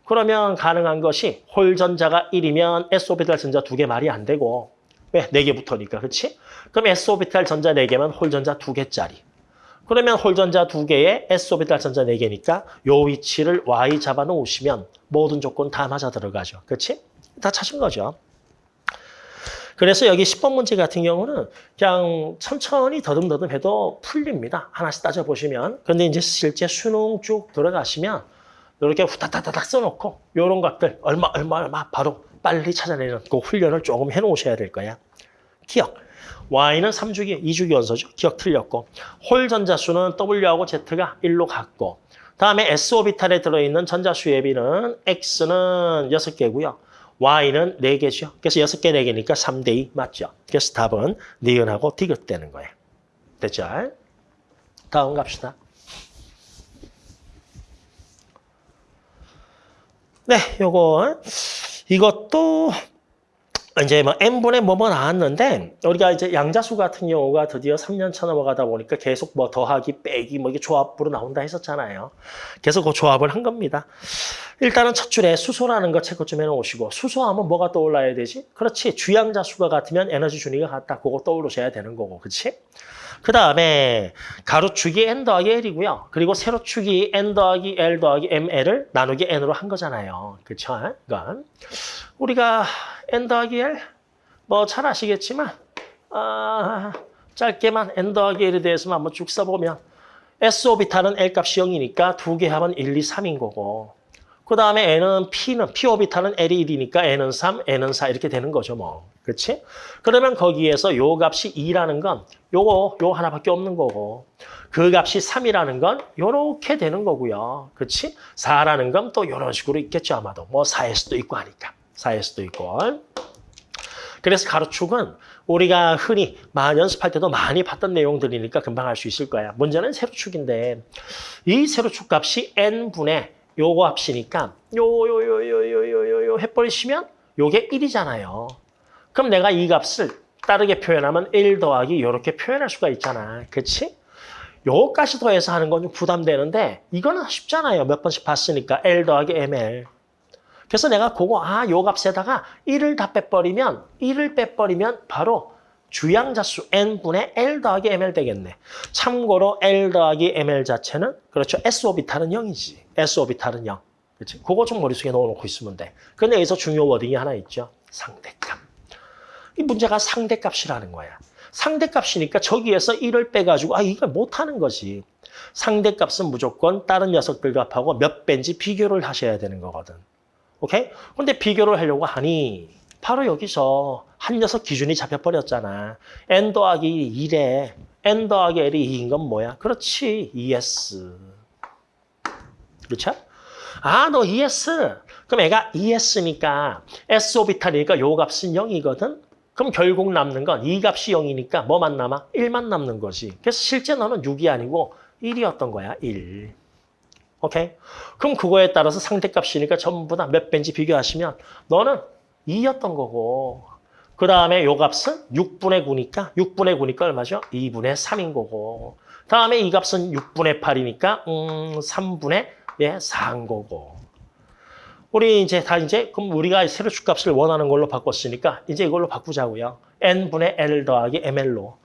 [SPEAKER 1] 그러면 가능한 것이 홀전자가 1이면 s오비탈 전자 두 개 말이 안 되고 왜? 4개 붙으니까, 그렇지? 그럼 s오비탈 전자 4개면 홀전자 2개짜리. 그러면 홀전자 2개에 s오비탈 전자 4개니까 요 위치를 y 잡아 놓으시면 모든 조건 다 맞아 들어가죠. 그렇지? 다 찾은 거죠. 그래서 여기 10번 문제 같은 경우는 그냥 천천히 더듬더듬 해도 풀립니다. 하나씩 따져보시면. 그런데 이제 실제 수능 쭉 들어가시면 이렇게 후다다다닥 써놓고 이런 것들 얼마 얼마 얼마 바로 빨리 찾아내는 그 훈련을 조금 해놓으셔야 될 거야. 기억. Y는 3주기, 2주기 원소죠. 기억 틀렸고. 홀 전자수는 W하고 Z가 1로 같고. 다음에 S오비탈에 들어있는 전자수의 비는 X는 6개고요. Y는 4개죠. 그래서 6개, 4개니까 3대 2 맞죠. 그래서 답은 니은하고 디귿 되는 거예요. 됐죠? 다음 갑시다. 네, 요거 이것도 이제 뭐 n분의 뭐뭐 나왔는데 우리가 이제 양자수 같은 경우가 드디어 3년 차 넘어가다 보니까 계속 뭐 더하기 빼기 뭐 이게 조합으로 나온다 했었잖아요. 계속 그 조합을 한 겁니다. 일단은 첫 줄에 수소라는 거 체크 좀 해놓으시고 수소하면 뭐가 떠올라야 되지? 그렇지 주양자 수가 같으면 에너지 준위가 같다. 그거 떠올르셔야 되는 거고 그렇지? 그 다음에 가로축이 n 더하기 l이고요. 그리고 세로축이 n 더하기 l 더하기 ml을 나누기 n으로 한 거잖아요. 그렇죠? 이건 우리가 n 더하기 l 뭐 잘 아시겠지만 아, 짧게만 n 더하기 l에 대해서만 한번 쭉 써보면 s 오비탈은 l 값이 0이니까 두 개 하면 1, 2, 3인 거고 그 다음에 n은 p는 p 오비탈은 l이 1이니까 n은 3, n은 4 이렇게 되는 거죠 뭐. 그렇지? 그러면 거기에서 요 값이 2라는 건 요거 요 하나밖에 없는 거고 그 값이 3이라는 건 요렇게 되는 거고요. 그렇지? 4라는 건 또 요런 식으로 있겠죠 아마도. 뭐 4일 수도 있고 하니까. 4일 수도 있고. 그래서 가로축은 우리가 흔히 연습할 때도 많이 봤던 내용들이니까 금방 알 수 있을 거야. 문제는 세로축인데 이 세로축 값이 n분의 요거 값이니까 요 요 요 요 요 요 요 해버리시면 요게 1이잖아요. 그럼 내가 이 값을 다르게 표현하면 1 더하기 이렇게 표현할 수가 있잖아. 그렇지? 요것까지 더해서 하는 건 좀 부담되는데 이거는 쉽잖아요. 몇 번씩 봤으니까 L 더하기 ML. 그래서 내가 그거 아, 요 값에다가 1을 다 빼버리면 1을 빼버리면 바로 주양자수 n분의 L 더하기 ML 되겠네. 참고로 L 더하기 ML 자체는 그렇죠. S 오비탈은 0이지. S 오비탈은 0. 그렇지? 그거 좀 머릿속에 넣어놓고 있으면 돼. 근데 여기서 중요 워딩이 하나 있죠. 상대값. 이 문제가 상대값이라는 거야. 상대값이니까 저기에서 1을 빼가지고 아 이걸 못하는 거지. 상대값은 무조건 다른 녀석들 값하고 몇 배인지 비교를 하셔야 되는 거거든. 오케이? 근데 비교를 하려고 하니 바로 여기서 한 녀석 기준이 잡혀버렸잖아. n 더하기 1에 n 더하기 l이 2인 건 뭐야? 그렇지. ES. 그렇죠? 아, 너 ES. 그럼 애가 ES니까 S 오비탈이니까 요 값은 0이거든. 그럼 결국 남는 건 이 값이 0이니까 뭐만 남아? 1만 남는 거지. 그래서 실제 너는 6이 아니고 1이었던 거야. 1. 오케이? 그럼 그거에 따라서 상대값이니까 전부 다 몇 배인지 비교하시면 너는 2였던 거고 그 다음에 요 값은 6분의 9니까 6분의 9니까 얼마죠? 2분의 3인 거고 다음에 이 값은 6분의 8이니까 음 3분의 예, 4인 거고 우리 이제 다 이제 그럼 우리가 세로 축 값을 원하는 걸로 바꿨으니까 이제 이걸로 바꾸자고요. n분의 l 더하기 ml로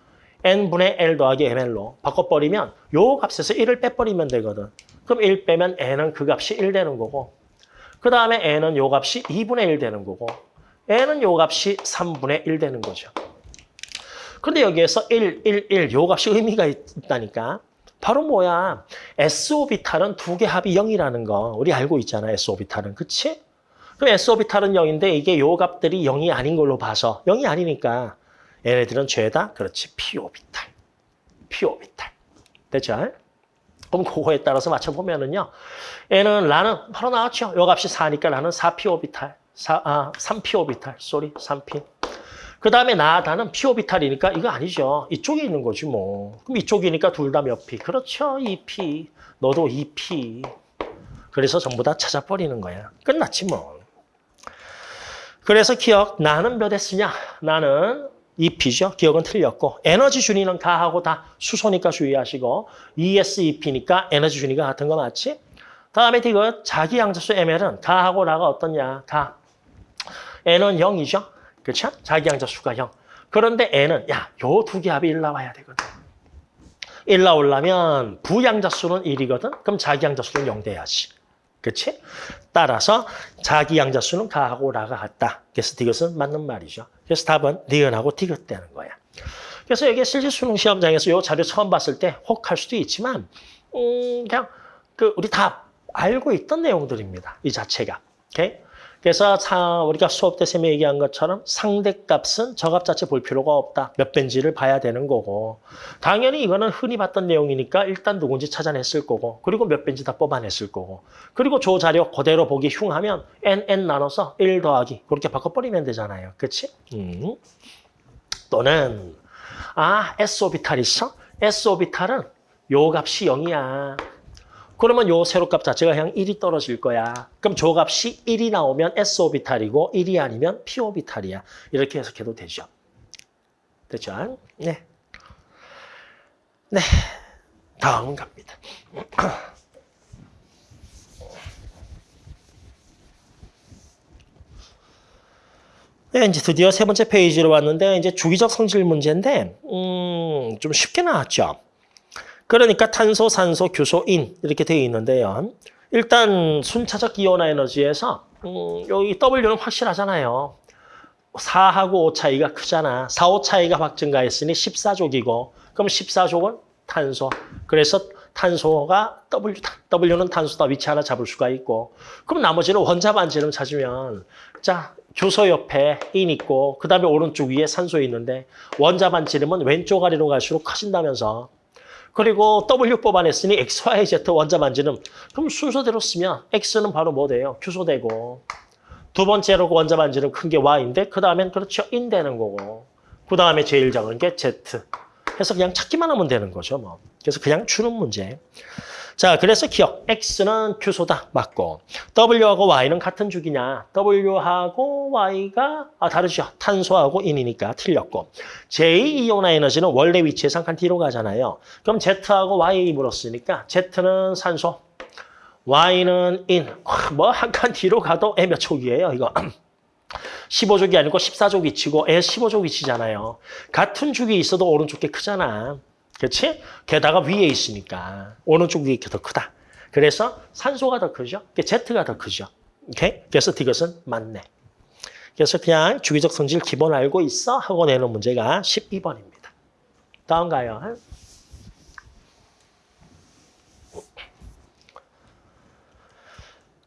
[SPEAKER 1] n분의 l 더하기 ml로 바꿔버리면 요 값에서 1을 빼버리면 되거든. 그럼 1 빼면 n은 그 값이 1 되는 거고 그 다음에 n은 요 값이 2분의 1 되는 거고 n은 요 값이 3분의 1 되는 거죠. 근데 여기에서 1, 1, 1, 요 값이 의미가 있다니까. 바로 뭐야? S오비탈은 두 개 합이 0이라는 거 우리 알고 있잖아, S오비탈은. 그치? 그럼 S오비탈은 0인데 이게 요 값들이 0이 아닌 걸로 봐서 0이 아니니까 얘네들은 죄다 그렇지, P오비탈. P오비탈. 됐죠? 그럼 그거에 따라서 맞춰보면은요. 얘는 라는 바로 나왔죠. 요 값이 4니까 라는 4p 오비탈. 4, 아, 3p 오비탈. sorry, 3p. 그 다음에 나 다는 p 오비탈이니까 이거 아니죠. 이쪽에 있는 거지 뭐. 그럼 이쪽이니까 둘 다 몇 p? 그렇죠. 2p. 너도 2p. 그래서 전부 다 찾아버리는 거야. 끝났지 뭐. 그래서 기역, 나는 몇 S냐? 나는 2P죠. 기억은 틀렸고 에너지 준위는 가하고 다 수소니까 주의하시고 ES, EP니까 에너지 준위가 같은 거 맞지? 다음에 이거 자기 양자수 ML은 가하고 나가 어떻냐? 가. N은 0이죠. 그렇죠? 자기 양자 수가 0. 그런데 N은 야, 요 두 개 합이 1 나와야 되거든. 1 나오려면 부양자 수는 1이거든. 그럼 자기 양자 수는 0 돼야지. 그렇지? 따라서 자기 양자 수는 가하고 라가 같다. 그래서 이것은 맞는 말이죠. 그래서 답은 니은하고 디귿 되는 거야. 그래서 여기 실제 수능 시험장에서 이 자료 처음 봤을 때 혹할 수도 있지만 음, 그냥 그 우리 다 알고 있던 내용들입니다. 이 자체가. 오케이? 그래서 차, 우리가 수업 때 쌤이 얘기한 것처럼 상대값은 저값 자체 볼 필요가 없다. 몇 벤지를 봐야 되는 거고. 당연히 이거는 흔히 봤던 내용이니까 일단 누군지 찾아냈을 거고. 그리고 몇 벤지 다 뽑아냈을 거고. 그리고 조 자료 그대로 보기 흉 하면 n, n 나눠서 1 더하기. 그렇게 바꿔버리면 되잖아요. 그치? 음. 또는 아 S 오비탈 있어? S 오비탈은 요 값이 0이야. 그러면 요 세로값 자체가 그냥 1이 떨어질 거야. 그럼 저 값이 1이 나오면 S 오비탈이고 1이 아니면 P 오비탈이야. 이렇게 해석해도 되죠. 됐죠? 네. 네. 다음 갑니다. 네, 이제 드디어 세 번째 페이지로 왔는데 이제 주기적 성질 문제인데 음, 좀 쉽게 나왔죠. 그러니까 탄소, 산소, 규소, 인 이렇게 되어 있는데요. 일단 순차적 이온화 에너지에서 음, 여기 W는 확실하잖아요. 4하고 5 차이가 크잖아. 4, 5 차이가 확 증가했으니 14족이고 그럼 14족은 탄소. 그래서 탄소가 W, W는 탄소다 위치 하나 잡을 수가 있고 그럼 나머지는 원자 반지름 찾으면 자 규소 옆에 인 있고 그 다음에 오른쪽 위에 산소 있는데 원자 반지름은 왼쪽 아래로 갈수록 커진다면서 그리고 W 뽑아냈으니 X, Y, Z 원자 반지름. 그럼 순서대로 쓰면 X는 바로 뭐 돼요? 규소되고. 두 번째로 원자 반지름 큰 게 Y인데 그 다음엔 그렇죠. 인 되는 거고. 그 다음에 제일 작은 게 Z. 해서 그냥 찾기만 하면 되는 거죠. 뭐. 그래서 그냥 주는 문제. 자, 그래서 기억. X는 규소다. 맞고. W하고 Y는 같은 주기냐. W하고 Y가 아, 다르죠. 탄소하고 인이니까 틀렸고. 제2이온화 에너지는 원래 위치에서 한칸 뒤로 가잖아요. 그럼 Z하고 Y 물었으니까 Z는 산소. Y는 인. 뭐 한 칸 뒤로 가도 애 몇 촉이에요, 이거. 15족이 아니고 14족 위치고 애 15족 위치잖아요. 같은 족이 있어도 오른쪽 게 크잖아. 그렇지? 게다가 위에 있으니까 오른쪽 위에 더 크다. 그래서 산소가 더 크죠. Z가 더 크죠. 오케이? 그래서 이것은 맞네. 그래서 그냥 주기적 성질 기본 알고 있어 하고 내는 문제가 12번입니다. 다음 가요.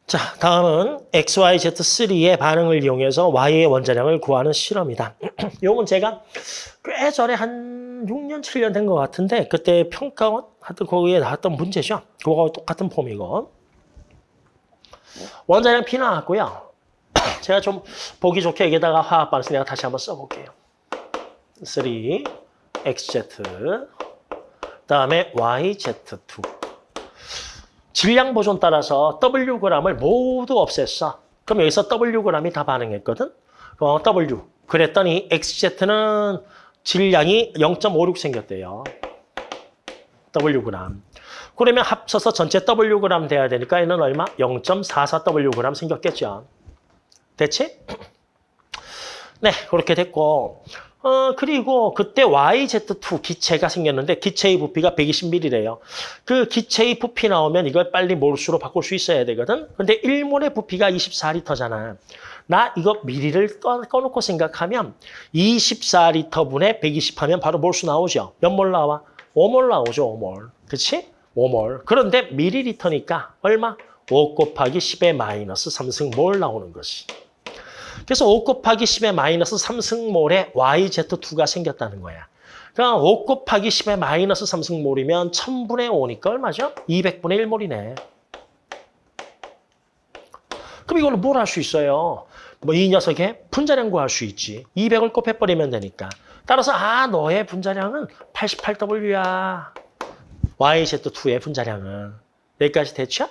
[SPEAKER 1] 자, 다음은 XYZ3의 반응을 이용해서 Y의 원자량을 구하는 실험이다. 이 문제가 꽤 전에 한 6년, 7년 된 것 같은데 그때 평가원 하여튼 거기에 나왔던 문제죠. 그거하고 똑같은 폼이고. 원자량 P 나왔고요. 제가 좀 보기 좋게 여기다가 화학 반응서 내가 다시 한번 써볼게요. 3, XZ, 그다음에 YZ2. 질량 보존 따라서 Wg을 모두 없앴어. 그럼 여기서 Wg이 다 반응했거든. 어, W. 그랬더니 XZ는 질량이 0.56 생겼대요. Wg. 그러면 합쳐서 전체 Wg 돼야 되니까 얘는 얼마? 0.44Wg 생겼겠죠. 됐지? 네, 그렇게 됐고 어, 그리고 그때 YZ2 기체가 생겼는데 기체의 부피가 120ml래요. 그 기체의 부피 나오면 이걸 빨리 몰수로 바꿀 수 있어야 되거든. 근데 1몰의 부피가 24리터잖아. 나 이거 미리를 꺼, 꺼놓고 생각하면 24리터분의 120 하면 바로 몰수 나오죠. 몇 몰 나와? 5몰 나오죠, 5몰. 그치? 5몰. 그런데 미리리터니까 얼마? 5 곱하기 10의 마이너스 3승몰 나오는 것이. 그래서 5 곱하기 10의 마이너스 3승몰에 YZ2가 생겼다는 거야. 그럼 5 곱하기 10의 마이너스 3승몰이면 1000분의 5니까 얼마죠? 200분의 1몰이네. 그럼 이걸로 뭘 할 수 있어요? 뭐 이 녀석의 분자량 구할 수 있지. 200을 곱해버리면 되니까. 따라서 아 너의 분자량은 88W야. YZ2의 분자량은. 여기까지 됐죠?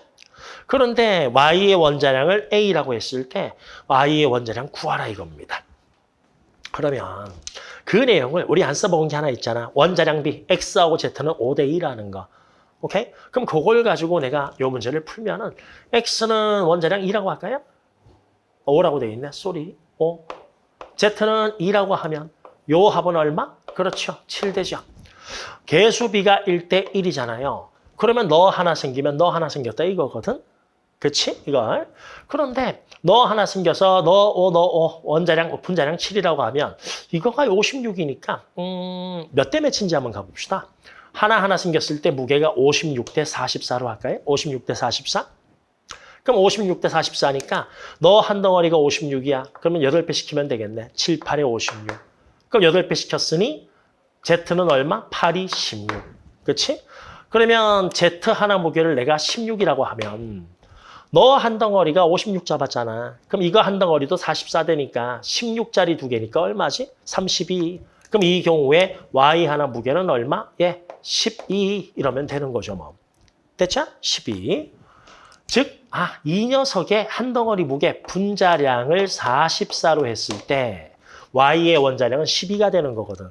[SPEAKER 1] 그런데 Y의 원자량을 A라고 했을 때 Y의 원자량 구하라 이겁니다. 그러면 그 내용을 우리 안 써먹은 게 하나 있잖아. 원자량 B, X하고 Z는 5대 2라는 거. 오케이? 그럼 그걸 가지고 내가 이 문제를 풀면은 X는 원자량 2라고 할까요? 5라고 돼 있네. sorry. 5. Z는 2라고 하면 요 합은 얼마? 그렇죠. 7 되죠. 개수 비가 1대 1이잖아요. 그러면 너 하나 생기면 너 하나 생겼다 이거거든. 그치? 이걸. 그런데 너 하나 생겨서 너 5, 너 5, 원자량, 분자량 7이라고 하면 이거가 56이니까 음, 몇 대 몇인지 한번 가봅시다. 하나하나 생겼을 때 무게가 56대 44로 할까요? 56대 44? 그럼 56대 44니까 너 한 덩어리가 56이야. 그러면 8배 시키면 되겠네. 7, 8에 56. 그럼 8배 시켰으니 Z는 얼마? 8이 16. 그렇지? 그러면 Z 하나 무게를 내가 16이라고 하면 너 한 덩어리가 56 잡았잖아. 그럼 이거 한 덩어리도 44되니까 16짜리 두 개니까 얼마지? 32. 그럼 이 경우에 Y 하나 무게는 얼마? 예, 12 이러면 되는 거죠, 뭐. 됐죠? 12. 즉, 아, 이 녀석의 한 덩어리 무게 분자량을 44로 했을 때 Y의 원자량은 12가 되는 거거든.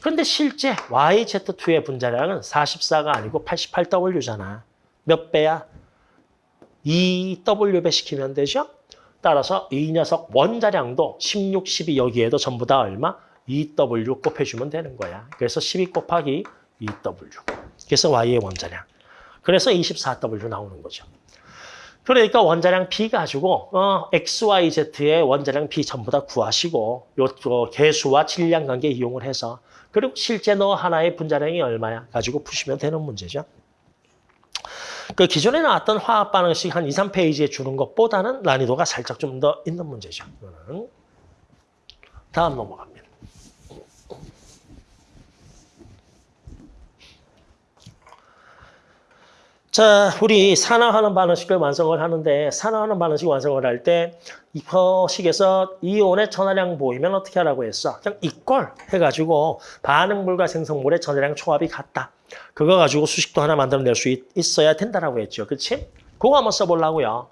[SPEAKER 1] 그런데 실제 YZ2의 분자량은 44가 아니고 88W잖아. 몇 배야? 2W 배 시키면 되죠? 따라서 이 녀석 원자량도 16, 12 여기에도 전부 다 얼마? 2W 곱해주면 되는 거야. 그래서 12 곱하기 2W. 그래서 Y의 원자량. 그래서 24W 나오는 거죠. 그러니까 원자량 B 가지고 어, X, Y, Z의 원자량 B 전부 다 구하시고 요, 요 개수와 질량 관계 이용을 해서 그리고 실제 너 하나의 분자량이 얼마야 가지고 푸시면 되는 문제죠. 그 기존에 나왔던 화학 반응식 한 2, 3페이지에 주는 것보다는 난이도가 살짝 좀 더 있는 문제죠. 다음 넘어갑니다. 자, 우리 산화하는 반응식을 완성을 하는데 산화하는 반응식 완성을 할 때 이 식에서 이온의 전하량 보이면 어떻게 하라고 했어? 그냥 이꼴 해가지고 반응물과 생성물의 전하량 총합이 같다. 그거 가지고 수식도 하나 만들어낼 수 있, 어야 된다라고 했죠. 그렇지? 그거 한번 써보려고요.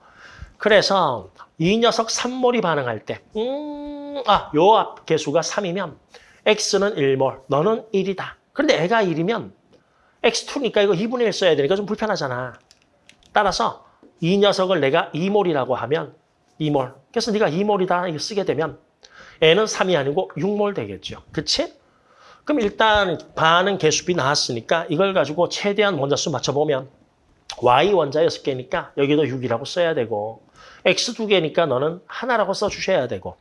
[SPEAKER 1] 그래서 이 녀석 3몰이 반응할 때 음, 아, 요 앞 개수가 3이면 X는 1몰, 너는 1이다. 그런데 애가 1이면 X2니까 이거 2분의 1 써야 되니까 좀 불편하잖아. 따라서 이 녀석을 내가 2몰이라고 하면 2몰. 그래서 네가 2몰이다 이거 쓰게 되면 N은 3이 아니고 6몰 되겠죠. 그치? 그럼 일단 반응 개수비 나왔으니까 이걸 가지고 최대한 원자수 맞춰보면 Y 원자 6개니까 여기도 6이라고 써야 되고 X 2개니까 너는 하나라고 써주셔야 되고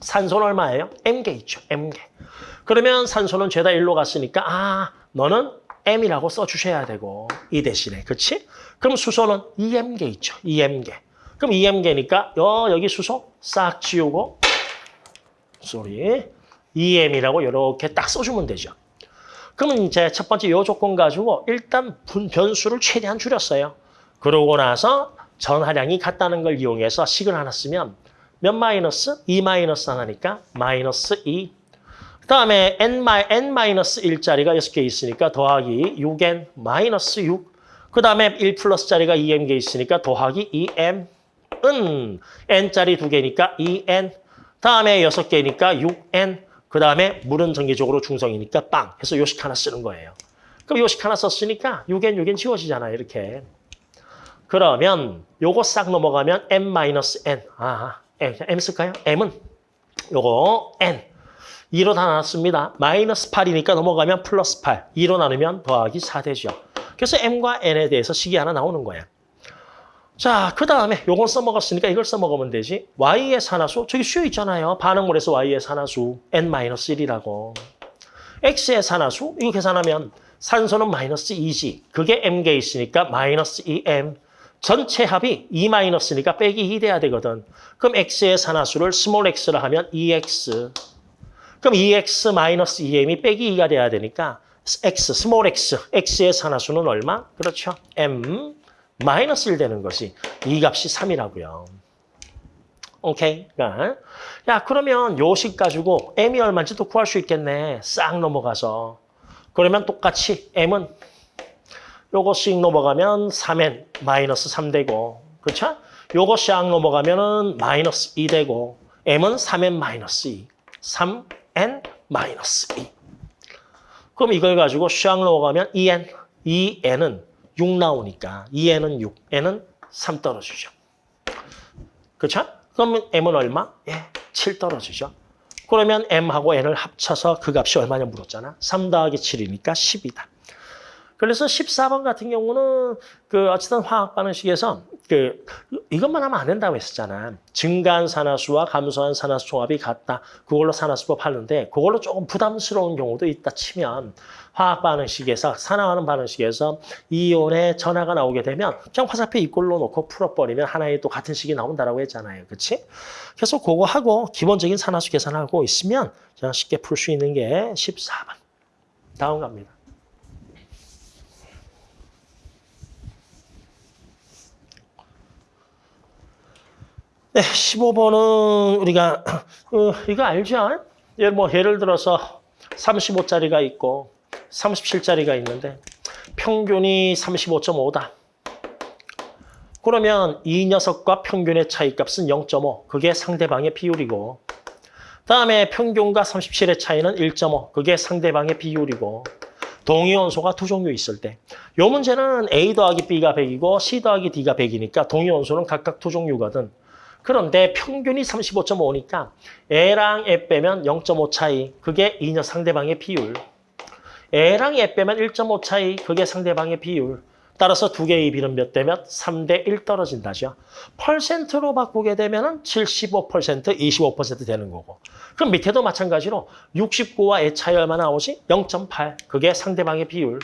[SPEAKER 1] 산소는 얼마예요? M개 있죠. M개. 그러면 산소는 죄다 1로 갔으니까 아 너는 M이라고 써주셔야 되고 이 대신에 그렇지? 그럼 수소는 EM개 있죠. EM개. 그럼 EM개니까 어, 여기 수소 싹 지우고 쏘리 EM이라고 이렇게 딱 써주면 되죠. 그러면 이제 첫 번째 요 조건 가지고 일단 분 변수를 최대한 줄였어요. 그러고 나서 전하량이 같다는 걸 이용해서 식을 하나 쓰면 몇 마이너스? 2 마이너스 하나니까 마이너스 2그 다음에 n, n 1짜리가 6개 있으니까 더하기 6n 마이너스 6. 그 다음에 1 플러스짜리가 2m개 있으니까 더하기 2m. 은 n짜리 2개니까 2n. 다음에 6개니까 6n. 그 다음에 물은 전기적으로 중성이니까 빵 해서 요식 하나 쓰는 거예요. 그럼 요식 하나 썼으니까 6n, 6n 지워지잖아요. 이렇게. 그러면 요거 싹 넘어가면 m-n. 아, m 쓸까요? m은 요거 n. 2로 다 나눴습니다. 마이너스 8이니까 넘어가면 플러스 8. 2로 나누면 더하기 4 되죠. 그래서 m과 n에 대해서 식이 하나 나오는 거야. 자, 그 다음에 요건 써먹었으니까 이걸 써먹으면 되지. y의 산화수, 저기 슈 있잖아요. 반응물에서 y의 산화수, n-1이라고. x의 산화수, 이거 계산하면 산소는 마이너스 2지. 그게 m개 있으니까 마이너스 2m. 전체 합이 2 마이너스니까 빼기 2 돼야 되거든. 그럼 x의 산화수를 small x라 하면 2x. 그럼 2x 마이너스 2m이 빼기 2가 돼야 되니까 x, small x, x의 산화수는 얼마? 그렇죠. m 마이너스 1 되는 것이 이 값이 3이라고요. 오케이. 그러니까 야 그러면 요식 가지고 m이 얼마인지도 구할 수 있겠네. 싹 넘어가서. 그러면 똑같이 m은 요거 씩 넘어가면 3n 마이너스 3 되고 그렇죠? 요거 싹 넘어가면 은 마이너스 2 되고 m은 3n 마이너스 2 3n 마이너스 2 그럼 이걸 가지고 샥 넘어가면 2n 2n은 6 나오니까 2n은 6 n은 3 떨어지죠. 그렇죠? 그러면 m은 얼마? 예, 7 떨어지죠. 그러면 m하고 n을 합쳐서 그 값이 얼마냐 물었잖아. 3 더하기 7이니까 10이다 그래서 14번 같은 경우는 그 어쨌든 화학 반응식에서 그 이것만 하면 안 된다고 했었잖아. 증가한 산화수와 감소한 산화수 총합이 같다. 그걸로 산화수법 하는데 그걸로 조금 부담스러운 경우도 있다 치면 화학 반응식에서 산화하는 반응식에서 이온의 전하가 나오게 되면 그냥 화살표 이꼴로 놓고 풀어버리면 하나의 또 같은 식이 나온다라고 했잖아요. 그렇지? 그래서 그거 하고 기본적인 산화수 계산하고 있으면 그냥 쉽게 풀 수 있는 게 14번. 다음 갑니다. 네, 15번은 우리가 어, 이거 알죠? 예를 뭐 예를 들어서 35짜리가 있고 37짜리가 있는데 평균이 35.5다. 그러면 이 녀석과 평균의 차이값은 0.5. 그게 상대방의 비율이고 다음에 평균과 37의 차이는 1.5. 그게 상대방의 비율이고 동위원소가 두 종류 있을 때. 이 문제는 A 더하기 B가 100이고 C 더하기 D가 100이니까 동위원소는 각각 두 종류거든. 그런데 평균이 35.5니까 A랑 애 빼면 0.5 차이. 그게 이녀 상대방의 비율. A랑 애 빼면 1.5 차이. 그게 상대방의 비율. 따라서 두 개의 비는 몇 대면 3대 1 떨어진다죠. 퍼센트로 바꾸게 되면 75%, 25% 되는 거고. 그럼 밑에도 마찬가지로 69와 애 차이 얼마 나오지? 0.8. 그게 상대방의 비율.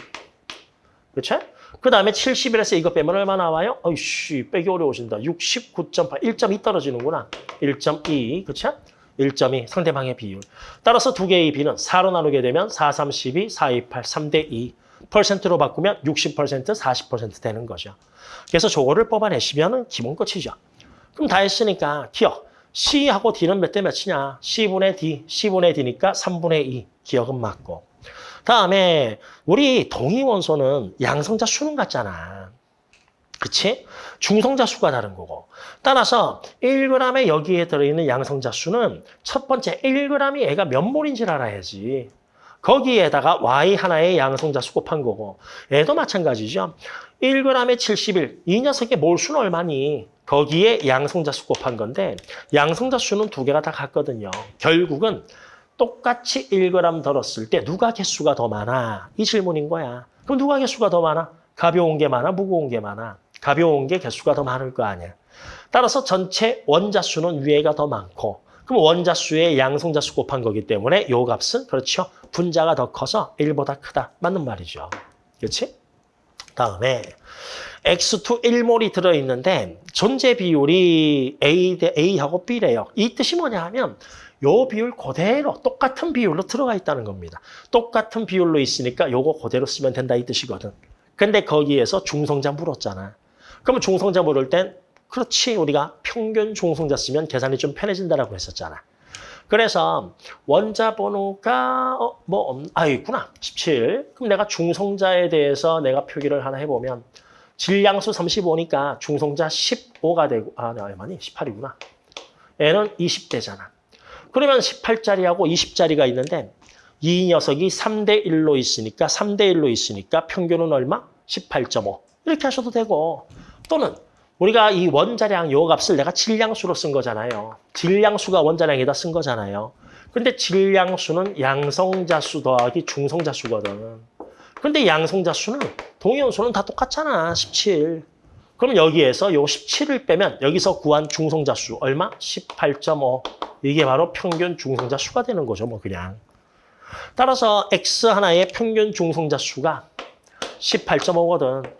[SPEAKER 1] 그렇죠? 그 다음에 71에서 이거 빼면 얼마 나와요? 어이씨, 빼기 어려워진다. 69.8, 1.2 떨어지는구나. 1.2, 그쵸? 1.2, 상대방의 비율. 따라서 두 개의 비는 4로 나누게 되면 4, 3, 12, 4, 2, 8, 3대 2. 퍼센트로 바꾸면 60%, 40% 되는 거죠. 그래서 저거를 뽑아내시면 기본 끝이죠. 그럼 다 했으니까 기억. C하고 D는 몇 대 몇이냐? C분의 D, C분의 D니까 3분의 2. 기억은 맞고. 다음에 우리 동위원소는 양성자 수는 같잖아. 그치? 중성자 수가 다른 거고. 따라서 1g에 여기에 들어있는 양성자 수는 첫 번째 1g이 얘가 몇 몰인지를 알아야지. 거기에다가 Y 하나의 양성자 수 곱한 거고. 얘도 마찬가지죠. 1g에 71. 이 녀석의 몰수는 얼마니? 거기에 양성자 수 곱한 건데 양성자 수는 두 개가 다 같거든요. 결국은 똑같이 1g 들었을 때 누가 개수가 더 많아? 이 질문인 거야. 그럼 누가 개수가 더 많아? 가벼운 게 많아? 무거운 게 많아? 가벼운 게 개수가 더 많을 거 아니야. 따라서 전체 원자수는 위에가 더 많고 그럼 원자수의 양성자수 곱한 거기 때문에 요 값은 그렇죠. 분자가 더 커서 1보다 크다. 맞는 말이죠. 그렇지? 다음에 X2 1몰이 들어있는데 존재 비율이 A 대 A하고 B래요. 이 뜻이 뭐냐 하면 요 비율 그대로 똑같은 비율로 들어가 있다는 겁니다. 똑같은 비율로 있으니까 요거 그대로 쓰면 된다 이 뜻이거든. 근데 거기에서 중성자 물었잖아. 그러면 중성자 물을 땐 그렇지 우리가 평균 중성자 쓰면 계산이 좀 편해진다라고 했었잖아. 그래서 원자 번호가 어, 뭐 아, 있구나. 17. 그럼 내가 중성자에 대해서 내가 표기를 하나 해보면 질량수 35니까 중성자 15가 되고 아, 네, 얼마니? 18이구나. 얘는 20대잖아. 그러면 18짜리하고 20짜리가 있는데 이 녀석이 3대 1로 있으니까 3대 1로 있으니까 평균은 얼마? 18.5. 이렇게 하셔도 되고 또는 우리가 이 원자량 요 값을 내가 질량수로 쓴 거잖아요. 질량수가 원자량에다 쓴 거잖아요. 근데 질량수는 양성자수 더하기 중성자수거든. 근데 양성자수는 동위원소는 다 똑같잖아. 17. 그럼 여기에서 요 17을 빼면 여기서 구한 중성자 수 얼마? 18.5. 이게 바로 평균 중성자 수가 되는 거죠. 뭐 그냥. 따라서 X 하나의 평균 중성자 수가 18.5거든.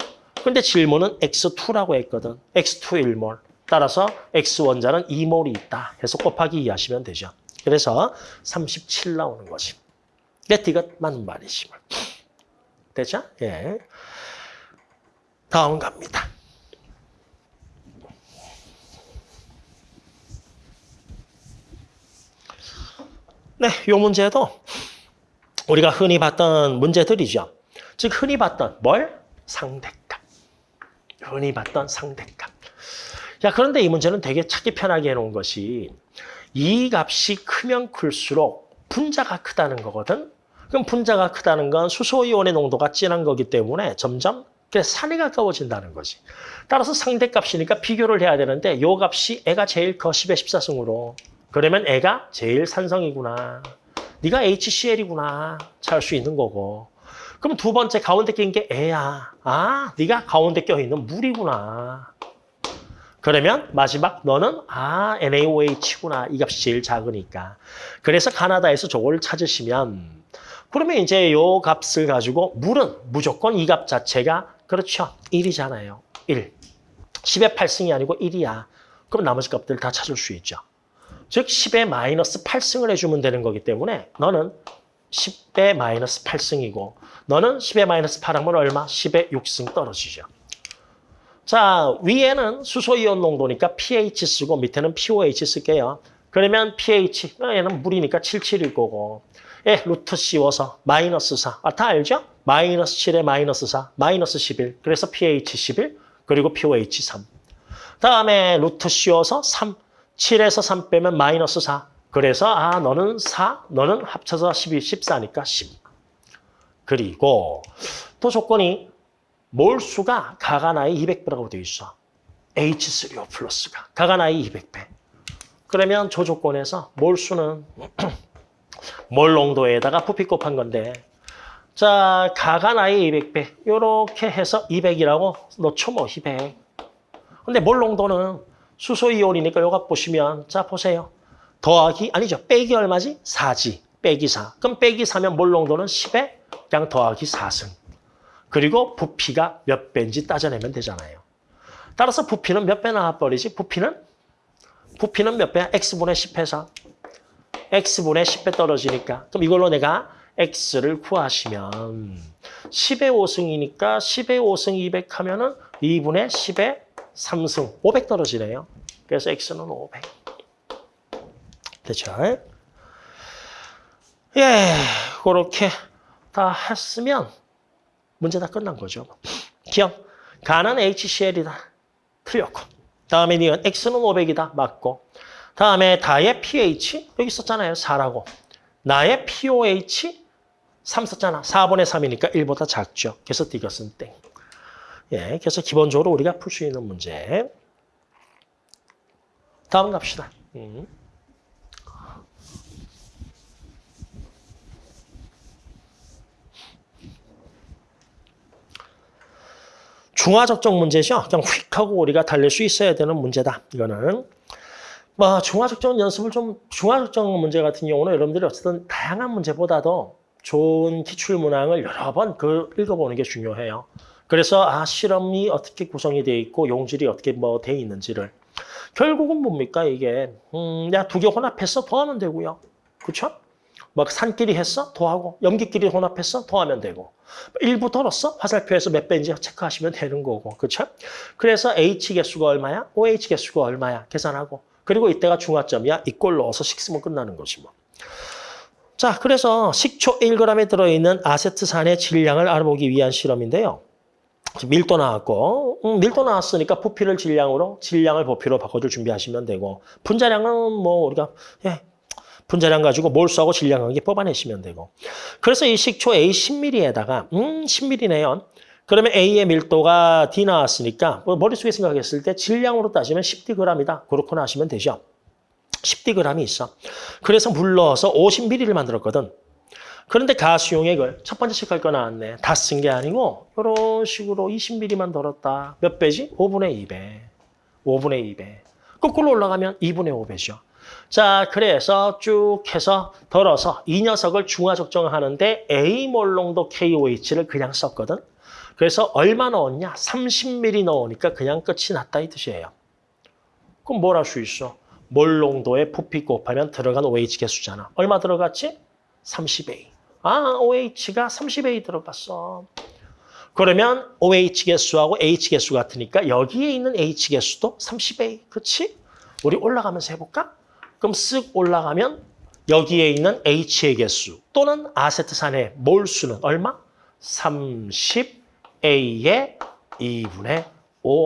[SPEAKER 1] 근데 질문은 X2라고 했거든. X2 1몰. 따라서 X 원자는 2몰이 있다. 해서 곱하기 2 하시면 되죠. 그래서 37 나오는 거지. 이것 맞는 말이지. 되죠? 예. 다음 갑니다. 네, 이 문제도 우리가 흔히 봤던 문제들이죠. 즉 흔히 봤던 뭘? 상대값. 흔히 봤던 상대값. 자, 그런데 이 문제는 되게 찾기 편하게 해놓은 것이 이 값이 크면 클수록 분자가 크다는 거거든. 그럼 분자가 크다는 건 수소이온의 농도가 진한 거기 때문에 점점 산에 가까워진다는 거지. 따라서 상대값이니까 비교를 해야 되는데 요 값이 애가 제일 커 10의 14승으로. 그러면 애가 제일 산성이구나. 네가 HCl이구나. 찾을 수 있는 거고. 그럼 두 번째 가운데 낀 게 애야. 아, 네가 가운데 껴있는 물이구나. 그러면 마지막 너는 아 NaOH구나. 이 값이 제일 작으니까. 그래서 가나다에서 저걸 찾으시면 그러면 이제 요 값을 가지고 물은 무조건 이 값 자체가 그렇죠. 1이잖아요. 1. 10의 8승이 아니고 1이야. 그럼 나머지 값들 다 찾을 수 있죠. 즉 10의 마이너스 8승을 해주면 되는 거기 때문에 너는 10의 마이너스 8승이고 너는 10의 마이너스 8하면 얼마? 10의 6승 떨어지죠. 자 위에는 수소이온 농도니까 pH 쓰고 밑에는 POH 쓸게요. 그러면 pH, 얘는 물이니까 77일 거고 예, 루트 씌워서 마이너스 4. 아, 다 알죠? 마이너스 7에 마이너스 4, 마이너스 11. 그래서 pH 11, 그리고 POH 3. 다음에 루트 씌워서 3. 7에서 3 빼면 마이너스 4. 그래서 아 너는 4, 너는 합쳐서 12, 14니까 10. 그리고 또 조건이 몰수가 가가나이 200배라고 되어 있어. H3O 플러스가 가가나이 200배. 그러면 저 조건에서 몰수는 몰 농도에다가 부피 곱한 건데 자 가가나이 200배 이렇게 해서 200이라고 넣죠 뭐 200. 근데 몰 농도는 수소이온이니까 요거 보시면 자 보세요. 더하기 아니죠. 빼기 얼마지? 4지. 빼기 4. 그럼 빼기 4면 몰 농도는 10에 그냥 더하기 4승. 그리고 부피가 몇 배인지 따져내면 되잖아요. 따라서 부피는 몇 배 나와버리지? 부피는? 부피는 몇 배야? x분의 10해서. x분의 10배 떨어지니까. 그럼 이걸로 내가 x를 구하시면 10의 5승이니까 10의 5승 200 하면 은 2분의 10의 3승 500 떨어지네요. 그래서 x는 500. 됐죠? 예, 그렇게 다 했으면 문제 다 끝난 거죠. 기억, 가는 HCl이다. 틀렸고. 다음에 니은 x는 500이다. 맞고. 다음에 다의 pH, 여기 썼잖아요. 4라고. 나의 POH 3 썼잖아. 4분의 3이니까 1보다 작죠. 그래서 이것은 땡. 예, 그래서 기본적으로 우리가 풀 수 있는 문제. 다음 갑시다. 음. 중화적정 문제죠. 그냥 휙 하고 우리가 달릴 수 있어야 되는 문제다. 이거는. 뭐 중화적정 연습을 좀 중화적정 문제 같은 경우는 여러분들이 어쨌든 다양한 문제보다도 좋은 기출 문항을 여러 번 그 읽어보는 게 중요해요. 그래서 아 실험이 어떻게 구성이 돼 있고 용질이 어떻게 뭐 돼 있는지를 결국은 뭡니까 이게 음 야두 개 혼합해서 더하면 되고요. 그렇죠? 막 산끼리 했어? 더하고 염기끼리 혼합했어? 더하면 되고 일부 덜었어? 화살표에서 몇 배인지 체크하시면 되는 거고 그렇죠? 그래서 H 개수가 얼마야? OH 개수가 얼마야? 계산하고 그리고 이때가 중화점이야. 이꼴 넣어서 식 쓰면 끝나는 거지 뭐. 자, 그래서 식초 1g에 들어있는 아세트산의 질량을 알아보기 위한 실험인데요. 밀도 나왔고 음, 밀도 나왔으니까 부피를 질량으로 질량을 부피로 바꿔줄 준비하시면 되고 분자량은 뭐 우리가 예, 분자량 가지고 몰수하고 질량하게 뽑아내시면 되고 그래서 이 식초 A 10ml에다가 음 10ml네요. 그러면 A의 밀도가 D 나왔으니까 뭐 머릿속에 생각했을 때 질량으로 따지면 10dg이다. 그렇구나 하시면 되죠. 10dg이 있어. 그래서 물 넣어서 50ml를 만들었거든. 그런데 가수용액을 첫 번째 식할 거 나왔네. 다 쓴 게 아니고 이런 식으로 20ml만 덜었다. 몇 배지? 5분의 2배. 5분의 2배. 거꾸로 올라가면 2분의 5배죠. 자, 그래서 쭉 해서 덜어서 이 녀석을 중화 적정하는데 A몰 농도 KOH를 그냥 썼거든. 그래서 얼마 넣었냐? 30ml 넣으니까 그냥 끝이 났다 이 뜻이에요. 그럼 뭘 할 수 있어? 몰 농도의 부피 곱하면 들어간 OH 개수잖아. 얼마 들어갔지? 30A. 아, OH가 30A 들어갔어. 그러면 OH 개수하고 H 개수 같으니까 여기에 있는 H 개수도 30A. 그렇지? 우리 올라가면서 해볼까? 그럼 쓱 올라가면 여기에 있는 H의 개수 또는 아세트산의 몰수는 얼마? 30A의 2분의 5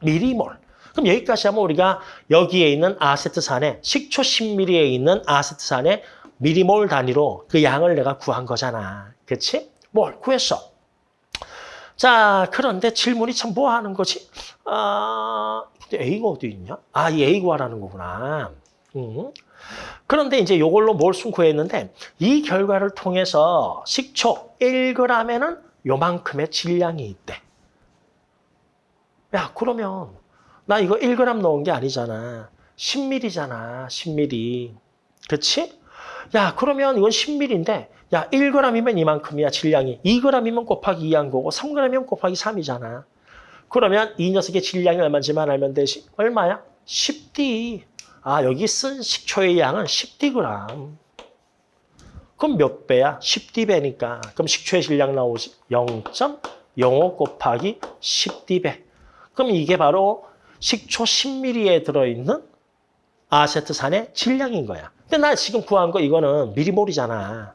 [SPEAKER 1] 미리몰. 그럼 여기까지 하면 우리가 여기에 있는 아세트산의 식초 10ml에 있는 아세트산의 미리몰 단위로 그 양을 내가 구한 거잖아. 그치? 뭘 구했어? 자, 그런데 질문이 참 뭐 하는 거지? 아, 근데 A가 어디 있냐? 아, 이 A 구하라는 거구나. 음. 그런데 이제 이걸로 몰수 구했는데 이 결과를 통해서 식초 1g에는 요만큼의 질량이 있대. 야, 그러면 나 이거 1g 넣은 게 아니잖아. 10ml잖아. 10ml. 그렇지? 야, 그러면 이건 10ml인데 야, 1g이면 이만큼이야, 질량이. 2g이면 곱하기 2한 거고 3g이면 곱하기 3이잖아. 그러면 이 녀석의 질량이 얼마인지만 알면 되지. 얼마야? 10D. 아, 여기 쓴 식초의 양은 10D 그램. 그럼 몇 배야? 10D 배니까. 그럼 식초의 질량 나오지? 0.05 곱하기 10D 배. 그럼 이게 바로 식초 10ml에 들어있는 아세트산의 질량인 거야. 근데 나 지금 구한 거 이거는 미리 몰이잖아.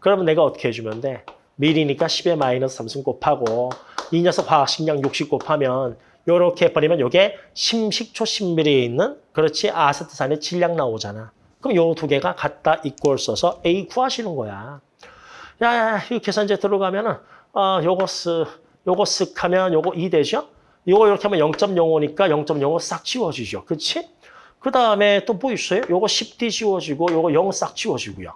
[SPEAKER 1] 그러면 내가 어떻게 해주면 돼? 미리니까 10의 마이너스 3승 곱하고 이 녀석 화학식량 60 곱하면 요렇게 해버리면 요게 심식초 10ml에 있는 그렇지 아세트산의 질량 나오잖아. 그럼 요 두 개가 같다 이꼴 써서 A 구하시는 거야. 야야 이 계산제 들어가면은 어 요거 쓱 요거 쓱 하면 요거 2 되죠? 요거 이렇게 하면 0.05니까 0.05 싹 지워지죠. 그렇지? 그 다음에 또 뭐 있어요? 요거 10D 지워지고 요거 0 싹 지워지고요.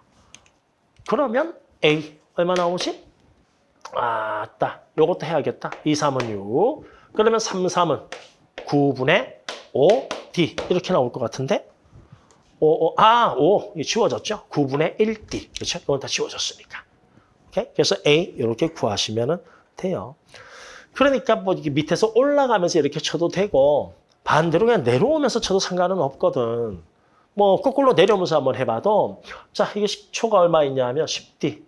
[SPEAKER 1] 그러면 A 얼마 나오지? 아따 요것도 해야겠다. 2, 3은 6. 그러면 3, 3은 9분의 5 D 이렇게 나올 것 같은데 5, 5, 아, 5이 지워졌죠? 9분의 1D 그렇죠? 이건 다 지워졌으니까. 오케이? 그래서 A 이렇게 구하시면 돼요. 그러니까 뭐 이게 밑에서 올라가면서 이렇게 쳐도 되고 반대로 그냥 내려오면서 쳐도 상관은 없거든. 뭐 거꾸로 내려오면서 한번 해봐도 자 이게 식초가 얼마 있냐면 10D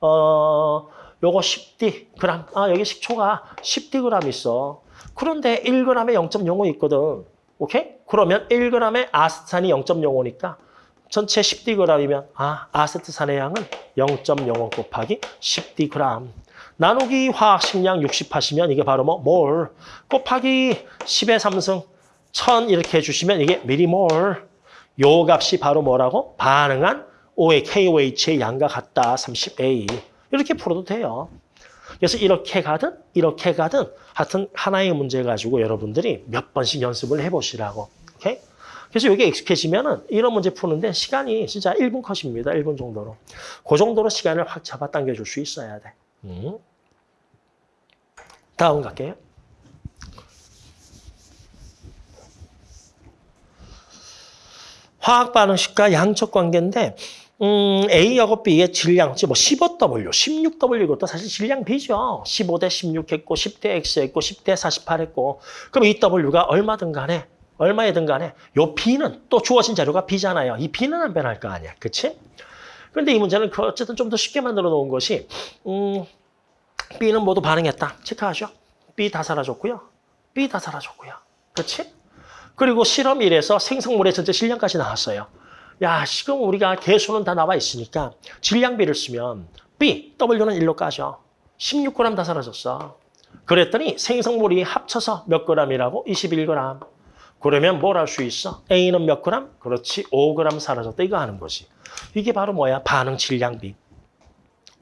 [SPEAKER 1] 어 요거 10D 그램. 아 여기 식초가 10D 그램 있어. 그런데 1g에 0.05 있거든. 오케이? 그러면 1g에 아세트산이 0.05니까 전체 10D g이면 아 아세트산의 양은 0.05 곱하기 10D g 나누기 화학식량 60 하시면 이게 바로 뭐 몰 곱하기 10의 3승 1000 이렇게 해주시면 이게 미리몰 요 값이 바로 뭐라고? 반응한 O의 KOH의 양과 같다. 30A. 이렇게 풀어도 돼요. 그래서 이렇게 가든 이렇게 가든 하여튼 하나의 문제 가지고 여러분들이 몇 번씩 연습을 해보시라고. 오케이? 그래서 이게 익숙해지면은 이런 문제 푸는데 시간이 진짜 1분 컷입니다. 1분 정도로. 그 정도로 시간을 확 잡아당겨 줄 수 있어야 돼. 음. 다음 갈게요. 화학 반응식과 양적 관계인데 음, A하고 B의 질량, 뭐 15W, 16W 이것도 사실 질량 B죠. 15대 16 했고 10대 X 했고 10대 48 했고 그럼 이 W가 얼마든 간에 얼마이든 간에 요 B는 또 주어진 자료가 B잖아요. 이 B는 안 변할 거 아니야. 그치? 그런데 이 문제는 그 어쨌든 좀 더 쉽게 만들어 놓은 것이 음, B는 모두 반응했다. 체크하죠. B 다 사라졌고요. B 다 사라졌고요. 그렇지? 그리고 실험 1에서 생성물의 전체 질량까지 나왔어요. 야, 지금 우리가 개수는 다 나와 있으니까 질량비를 쓰면 B, W는 1로 까죠. 16g 다 사라졌어. 그랬더니 생성물이 합쳐서 몇 g이라고? 21g. 그러면 뭘 할 수 있어? A는 몇 g? 그렇지, 5g 사라졌다. 이거 하는 거지. 이게 바로 뭐야? 반응 질량비.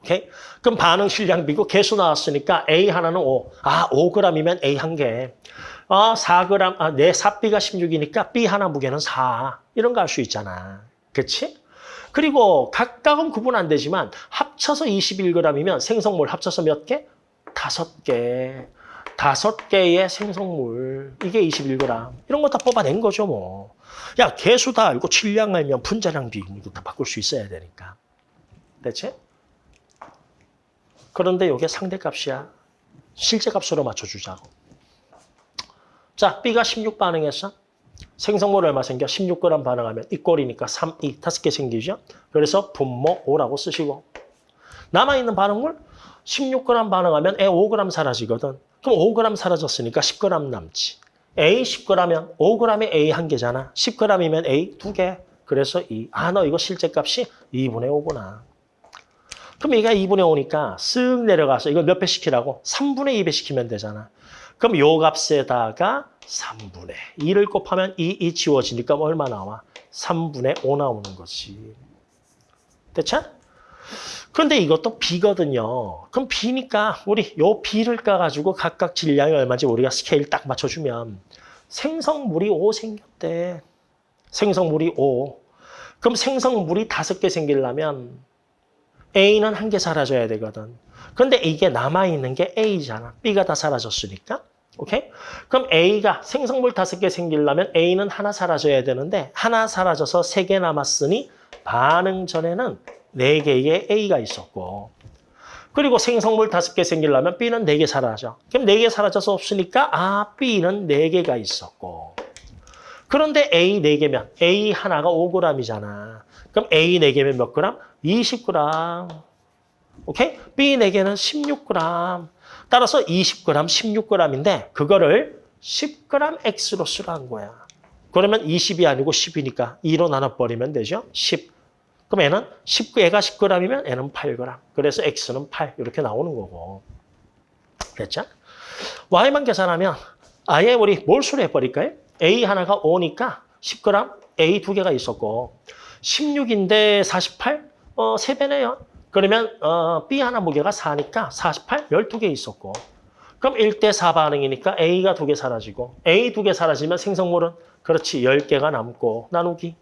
[SPEAKER 1] 오케이? 그럼 반응 질량비고 개수 나왔으니까 A 하나는 5. 아, 5g이면 A 한 개. 어, 4g, 아, 내 삽비가 16이니까 B 하나 무게는 4. 이런 거 할 수 있잖아. 그치? 그리고 각각은 구분 안 되지만 합쳐서 21g이면 생성물 합쳐서 몇 개? 다섯 개. 다섯 개의 생성물. 이게 21g. 이런 거 다 뽑아낸 거죠, 뭐. 야, 개수 다 알고 질량 알면 분자량 비율도 다 바꿀 수 있어야 되니까. 대체? 그런데 이게 상대값이야. 실제 값으로 맞춰주자고. 자, B가 16 반응했어. 생성물 얼마 생겨? 16g 반응하면 이 꼴이니까 3, 2, 다섯 개 생기죠? 그래서 분모 5라고 쓰시고 남아있는 반응물 16g 반응하면 에 5g 사라지거든. 그럼 5g 사라졌으니까 10g 남지. A 10g면 5g에 A 한 개잖아. 10g이면 A 두 개. 그래서 2. 아, 너 이거 실제 값이 2분의 5구나. 그럼 얘가 2분의 5니까 쓱 내려가서 이걸 몇 배 시키라고? 3분의 2배 시키면 되잖아. 그럼 요 값에다가 3분의 2를 곱하면 2, 2 지워지니까 뭐 얼마 나와? 3분의 5 나오는 거지. 됐죠? 그런데 이것도 B거든요. 그럼 B니까 우리 요 B를 까가지고 각각 질량이 얼마인지 우리가 스케일 딱 맞춰주면 생성물이 5 생겼대. 생성물이 5. 그럼 생성물이 다섯 개 생기려면 A는 한 개 사라져야 되거든. 근데 이게 남아있는 게 A잖아. B가 다 사라졌으니까. 오케이? 그럼 A가 생성물 다섯 개 생기려면 A는 하나 사라져야 되는데 하나 사라져서 세 개 남았으니 반응 전에는 네 개의 A가 있었고 그리고 생성물 다섯 개 생기려면 B는 네 개 사라져. 그럼 네 개 사라져서 없으니까 아 B는 네 개가 있었고 그런데 A 네 개면 A 하나가 5g이잖아. 그럼 A 네 개면 몇 g? 20g. 오케이? B 네 개는 16g. 따라서 20g, 16g인데 그거를 10g X로 쓰라는 거야. 그러면 20이 아니고 10이니까 2로 나눠버리면 되죠? 10. 그럼 얘는 19, 얘가 10g이면 얘는 8g. 그래서 X는 8 이렇게 나오는 거고. 됐죠? Y만 계산하면 아예 우리 몰수를 해버릴까요? A 하나가 5니까 10g, A 두 개가 있었고 16인데 48? 어, 3배네요. 그러면 어, B 하나 무게가 4니까 48, 12개 있었고 그럼 1대 4 반응이니까 A가 두 개 사라지고 A 두 개 사라지면 생성물은 그렇지 10개가 남고 나누기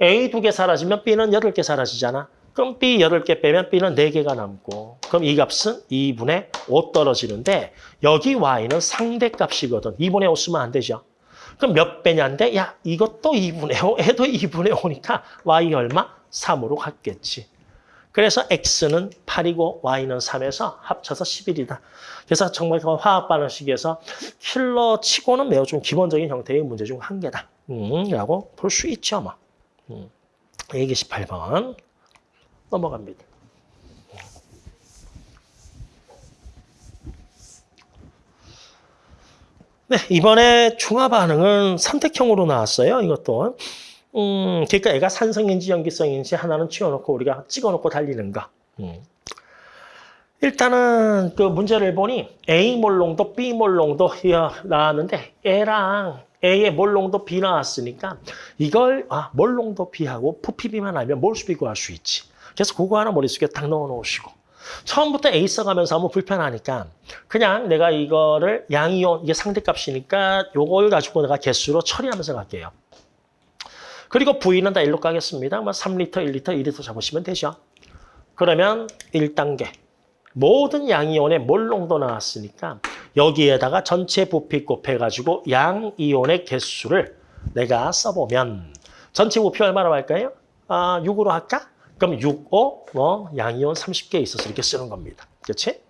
[SPEAKER 1] A 두 개 사라지면 B는 8개 사라지잖아. 그럼 B 8개 빼면 B는 4개가 남고 그럼 이 값은 2분의 5 떨어지는데 여기 Y는 상대값이거든. 2분의 5 쓰면 안 되죠. 그럼 몇 배냐인데 야 이것도 2분의 5, 해도 2분의 5니까 Y 얼마? 3으로 갔겠지. 그래서 X는 8이고 Y는 3에서 합쳐서 11이다. 그래서 정말 그 화학 반응식에서 킬러 치고는 매우 좀 기본적인 형태의 문제 중 한 개다. 음, 라고 볼 수 있죠. 뭐. 음. 128번 넘어갑니다. 네, 이번에 중화 반응은 선택형으로 나왔어요. 이것도. 음, 그러니까 애가 산성인지 염기성인지 하나는 치워놓고 우리가 찍어놓고 달리는 거. 음. 일단은 그 문제를 보니 A 몰롱도 B 몰롱도 나왔는데 A랑 A의 몰롱도 B 나왔으니까 이걸 아 몰롱도 B하고 푸피비만 알면 몰수비 구할 수 있지. 그래서 그거 하나 머릿속에 딱 넣어놓으시고 처음부터 A 써가면서 하면 불편하니까 그냥 내가 이거를 양이온 이게 상대값이니까 요걸 가지고 내가 개수로 처리하면서 갈게요. 그리고 V는 다 1로 가겠습니다. 뭐 3리터, 1리터, 2리터 잡으시면 되죠. 그러면 1단계. 모든 양이온의 몰농도 나왔으니까 여기에다가 전체 부피 곱해가지고 양이온의 개수를 내가 써보면 전체 부피 얼마나 할까요? 아, 6으로 할까? 그럼 6, 5, 뭐 양이온 30개 있어서 이렇게 쓰는 겁니다. 그렇지?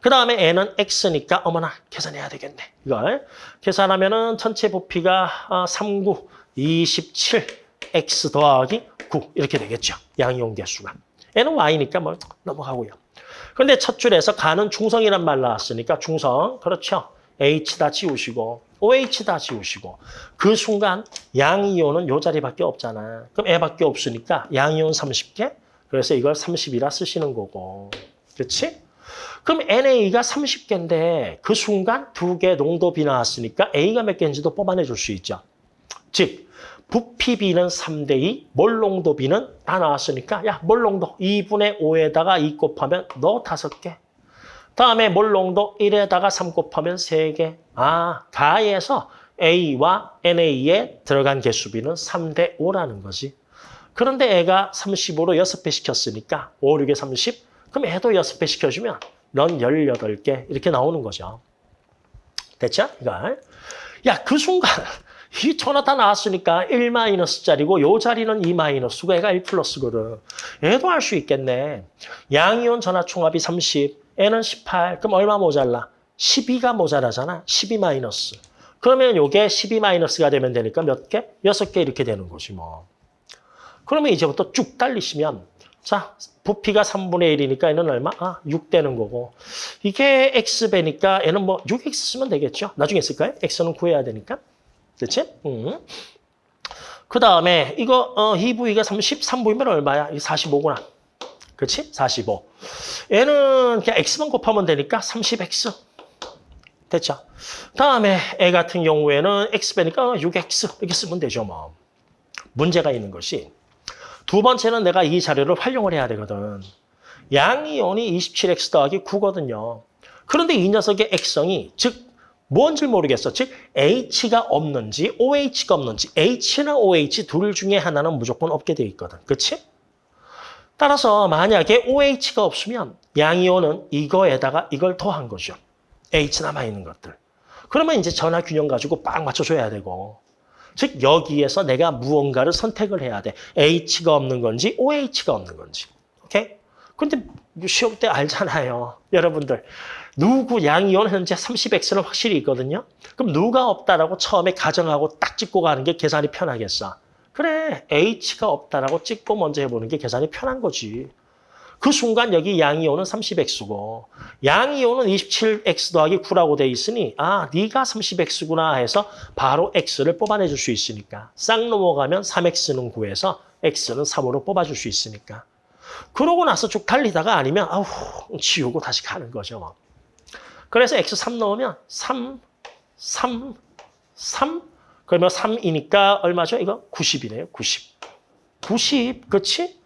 [SPEAKER 1] 그 다음에 n은 x니까 어머나 계산해야 되겠네. 이걸 계산하면 은 전체 부피가 39, 27, x 더하기 9 이렇게 되겠죠. 양이온 개수가. n은 y니까 뭐 넘어가고요. 그런데 첫 줄에서 가는 중성이란 말 나왔으니까 중성 그렇죠. H 다 지우시고 OH 다 지우시고 그 순간 양이온은 요 자리밖에 없잖아. 그럼 애밖에 없으니까 양이온 30개 그래서 이걸 30이라 쓰시는 거고 그렇지? 그럼 NA가 30개인데 그 순간 두 개 농도 비 나왔으니까 A가 몇 개인지도 뽑아내 줄 수 있죠. 즉 부피비는 3대 2, 몰농도비는 다 나왔으니까 야 몰농도 2분의 5에다가 2 곱하면 너 5개. 다음에 몰농도 1에다가 3 곱하면 3개. 아, 가에서 A와 NA에 들어간 개수비는 3대 5라는 거지. 그런데 애가 30으로 6배 시켰으니까 5, 6에 30. 그럼 애도 6배 시켜주면 넌 18개 이렇게 나오는 거죠. 됐죠? 이걸. 야, 그 순간 이 전화 다 나왔으니까 1 마이너스짜리고 요 자리는 2 마이너스고 애가 1 플러스거든. 얘도 할 수 있겠네. 양이온 전화 총합이 30, 애는 18. 그럼 얼마 모자라? 12가 모자라잖아. 12 마이너스. 그러면 요게 12 마이너스가 되면 되니까 몇 개? 여섯 개 이렇게 되는 거지 뭐. 그러면 이제부터 쭉 달리시면 자, 부피가 3분의 1이니까 얘는 얼마? 아, 6 되는 거고. 이게 x배니까 얘는 뭐 6x 쓰면 되겠죠? 나중에 쓸까요? x는 구해야 되니까. 그렇지? 음. 그 다음에 이거 어, 이 부위가 33부위면 얼마야? 이 45구나. 그렇지? 45. 얘는 그냥 x만 곱하면 되니까 30x. 됐죠? 다음에 애 같은 경우에는 x배니까 6x 이렇게 쓰면 되죠 뭐. 문제가 있는 것이 두 번째는 내가 이 자료를 활용을 해야 되거든. 양이온이 27x 더하기 9거든요. 그런데 이 녀석의 액성이 즉 뭔지 모르겠어. 즉 H가 없는지 OH가 없는지 H나 OH 둘 중에 하나는 무조건 없게 돼 있거든. 그렇지? 따라서 만약에 OH가 없으면 양이온은 이거에다가 이걸 더한 거죠. H 남아있는 것들. 그러면 이제 전화 균형 가지고 빡 맞춰줘야 되고 즉 여기에서 내가 무언가를 선택을 해야 돼. H가 없는 건지 OH가 없는 건지. 오케이? 근데 시험 때 알잖아요. 여러분들. 누구 양이온 현재 30x는 확실히 있거든요. 그럼 누가 없다라고 처음에 가정하고 딱 찍고 가는 게 계산이 편하겠어. 그래. H가 없다라고 찍고 먼저 해보는 게 계산이 편한 거지. 그 순간 여기 양이온은 30x고 양이온은 27x 더하기 9라고 돼 있으니 아 네가 30x구나 해서 바로 x를 뽑아내줄 수 있으니까 싹 넘어가면 3x는 9에서 x는 3으로 뽑아줄 수 있으니까 그러고 나서 쭉 달리다가 아니면 아우 지우고 다시 가는 거죠. 그래서 x 3 넣으면 3, 3, 3 그러면 3이니까 얼마죠? 이거 90이네요. 90. 90, 그렇지?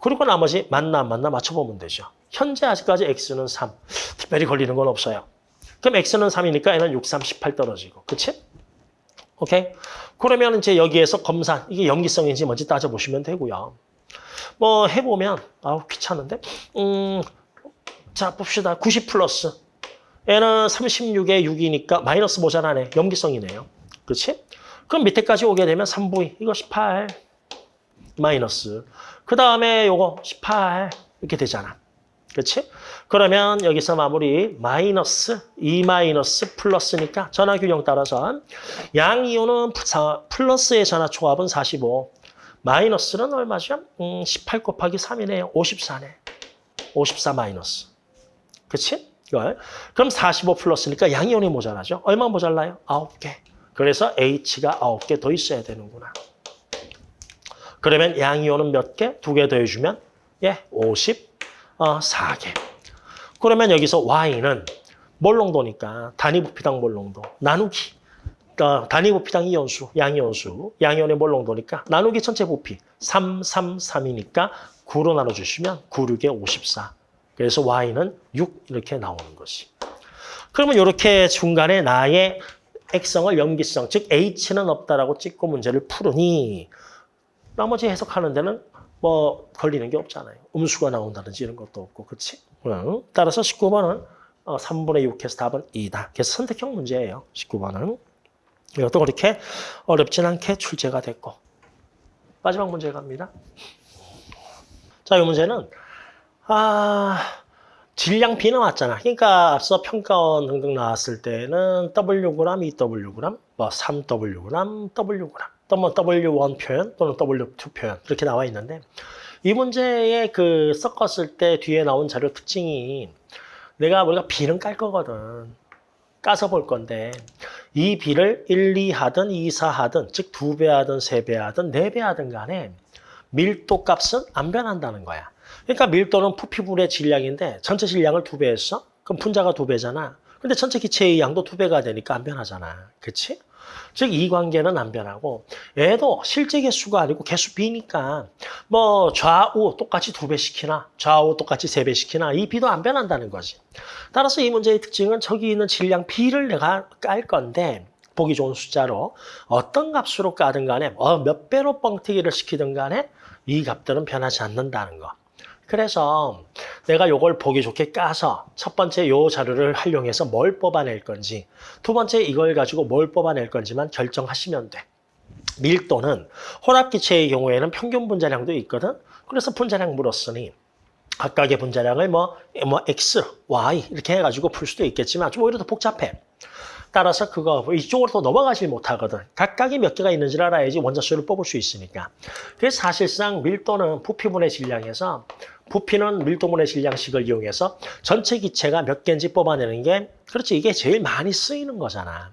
[SPEAKER 1] 그리고 나머지 맞나 안 맞나 맞춰보면 되죠. 현재 아직까지 x는 3. 특별히 걸리는 건 없어요. 그럼 x는 3이니까 얘는 6, 3, 18 떨어지고. 그치? 오케이? 그러면 이제 여기에서 검산, 이게 염기성인지 뭔지 따져보시면 되고요. 뭐 해보면, 아우 귀찮은데? 음, 자 봅시다. 90 플러스. 얘는 36에 6이니까 마이너스 모자라네. 염기성이네요. 그렇지? 그럼 밑에까지 오게 되면 3부위. 이거 18. 마이너스. 그 다음에 요거 18 이렇게 되잖아. 그렇지? 그러면 여기서 마무리 마이너스 2 마이너스 플러스니까 전화균형 따라서 양 이온은 플러스의 전화초합은 45 마이너스는 얼마죠? 음, 18 곱하기 3이네요. 54네. 54 마이너스. 그렇지? 그럼 45 플러스니까 양이온이 모자라죠? 얼마 모자라요? 9개. 그래서 H가 9개 더 있어야 되는구나. 그러면 양이온은 몇 개? 두 개 더해주면 예, 54개. 그러면 여기서 Y는 몰롱도니까 단위 부피당 몰롱도 나누기. 그러니까 단위 부피당 이온수, 양이온수, 양이온의 몰롱도니까 나누기 전체 부피 3, 3, 3이니까 9로 나눠주시면 9, 6에 54. 그래서 Y는 6 이렇게 나오는 것이. 그러면 이렇게 중간에 나의 액성을 염기성, 즉 H는 없다라고 찍고 문제를 풀으니 나머지 해석하는 데는 뭐 걸리는 게 없잖아요. 음수가 나온다든지 이런 것도 없고, 그렇지? 응. 따라서 19번은 3분의 6해서 답은 2다. 그래서 선택형 문제예요. 19번은. 이것도 그렇게 어렵진 않게 출제가 됐고. 마지막 문제 갑니다. 자, 이 문제는 아 질량 B 나왔잖아. 그러니까 앞서 평가원 등등 나왔을 때는 Wg, 2Wg, 뭐 3Wg, Wg. 또뭐 W1 표현 또는 W2 표현 이렇게 나와 있는데 이 문제에 그 섞었을 때 뒤에 나온 자료 특징이 내가 우리가 B는 깔 거거든. 까서 볼 건데 이 B를 1, 2 하든 2, 4 하든 즉 2배 하든 3배 하든 4배 하든 간에 밀도 값은 안 변한다는 거야. 그러니까 밀도는 부피분의 질량인데 전체 질량을 2배 했어? 그럼 분자가 2배잖아. 근데 전체 기체의 양도 2배가 되니까 안 변하잖아. 그치? 즉 이 관계는 안 변하고 얘도 실제 개수가 아니고 개수 B니까 뭐 좌우 똑같이 두 배 시키나 좌우 똑같이 세 배 시키나 이 B도 안 변한다는 거지. 따라서 이 문제의 특징은 저기 있는 질량 B를 내가 깔 건데 보기 좋은 숫자로 어떤 값으로 까든 간에 어, 몇 배로 뻥튀기를 시키든 간에 이 값들은 변하지 않는다는 거. 그래서 내가 요걸 보기 좋게 까서 첫 번째 요 자료를 활용해서 뭘 뽑아낼 건지 두 번째 이걸 가지고 뭘 뽑아낼 건지만 결정하시면 돼. 밀도는 혼합기체의 경우에는 평균 분자량도 있거든. 그래서 분자량 물었으니 각각의 분자량을 뭐, 뭐 X, Y 이렇게 해가지고 풀 수도 있겠지만 좀 오히려 더 복잡해. 따라서 그거 이쪽으로 더 넘어가지 못하거든. 각각이 몇 개가 있는지를 알아야지 원자수를 뽑을 수 있으니까. 그래서 사실상 밀도는 부피분의 질량에서 부피는 밀도분의 질량식을 이용해서 전체 기체가 몇 개인지 뽑아내는 게 그렇지 이게 제일 많이 쓰이는 거잖아.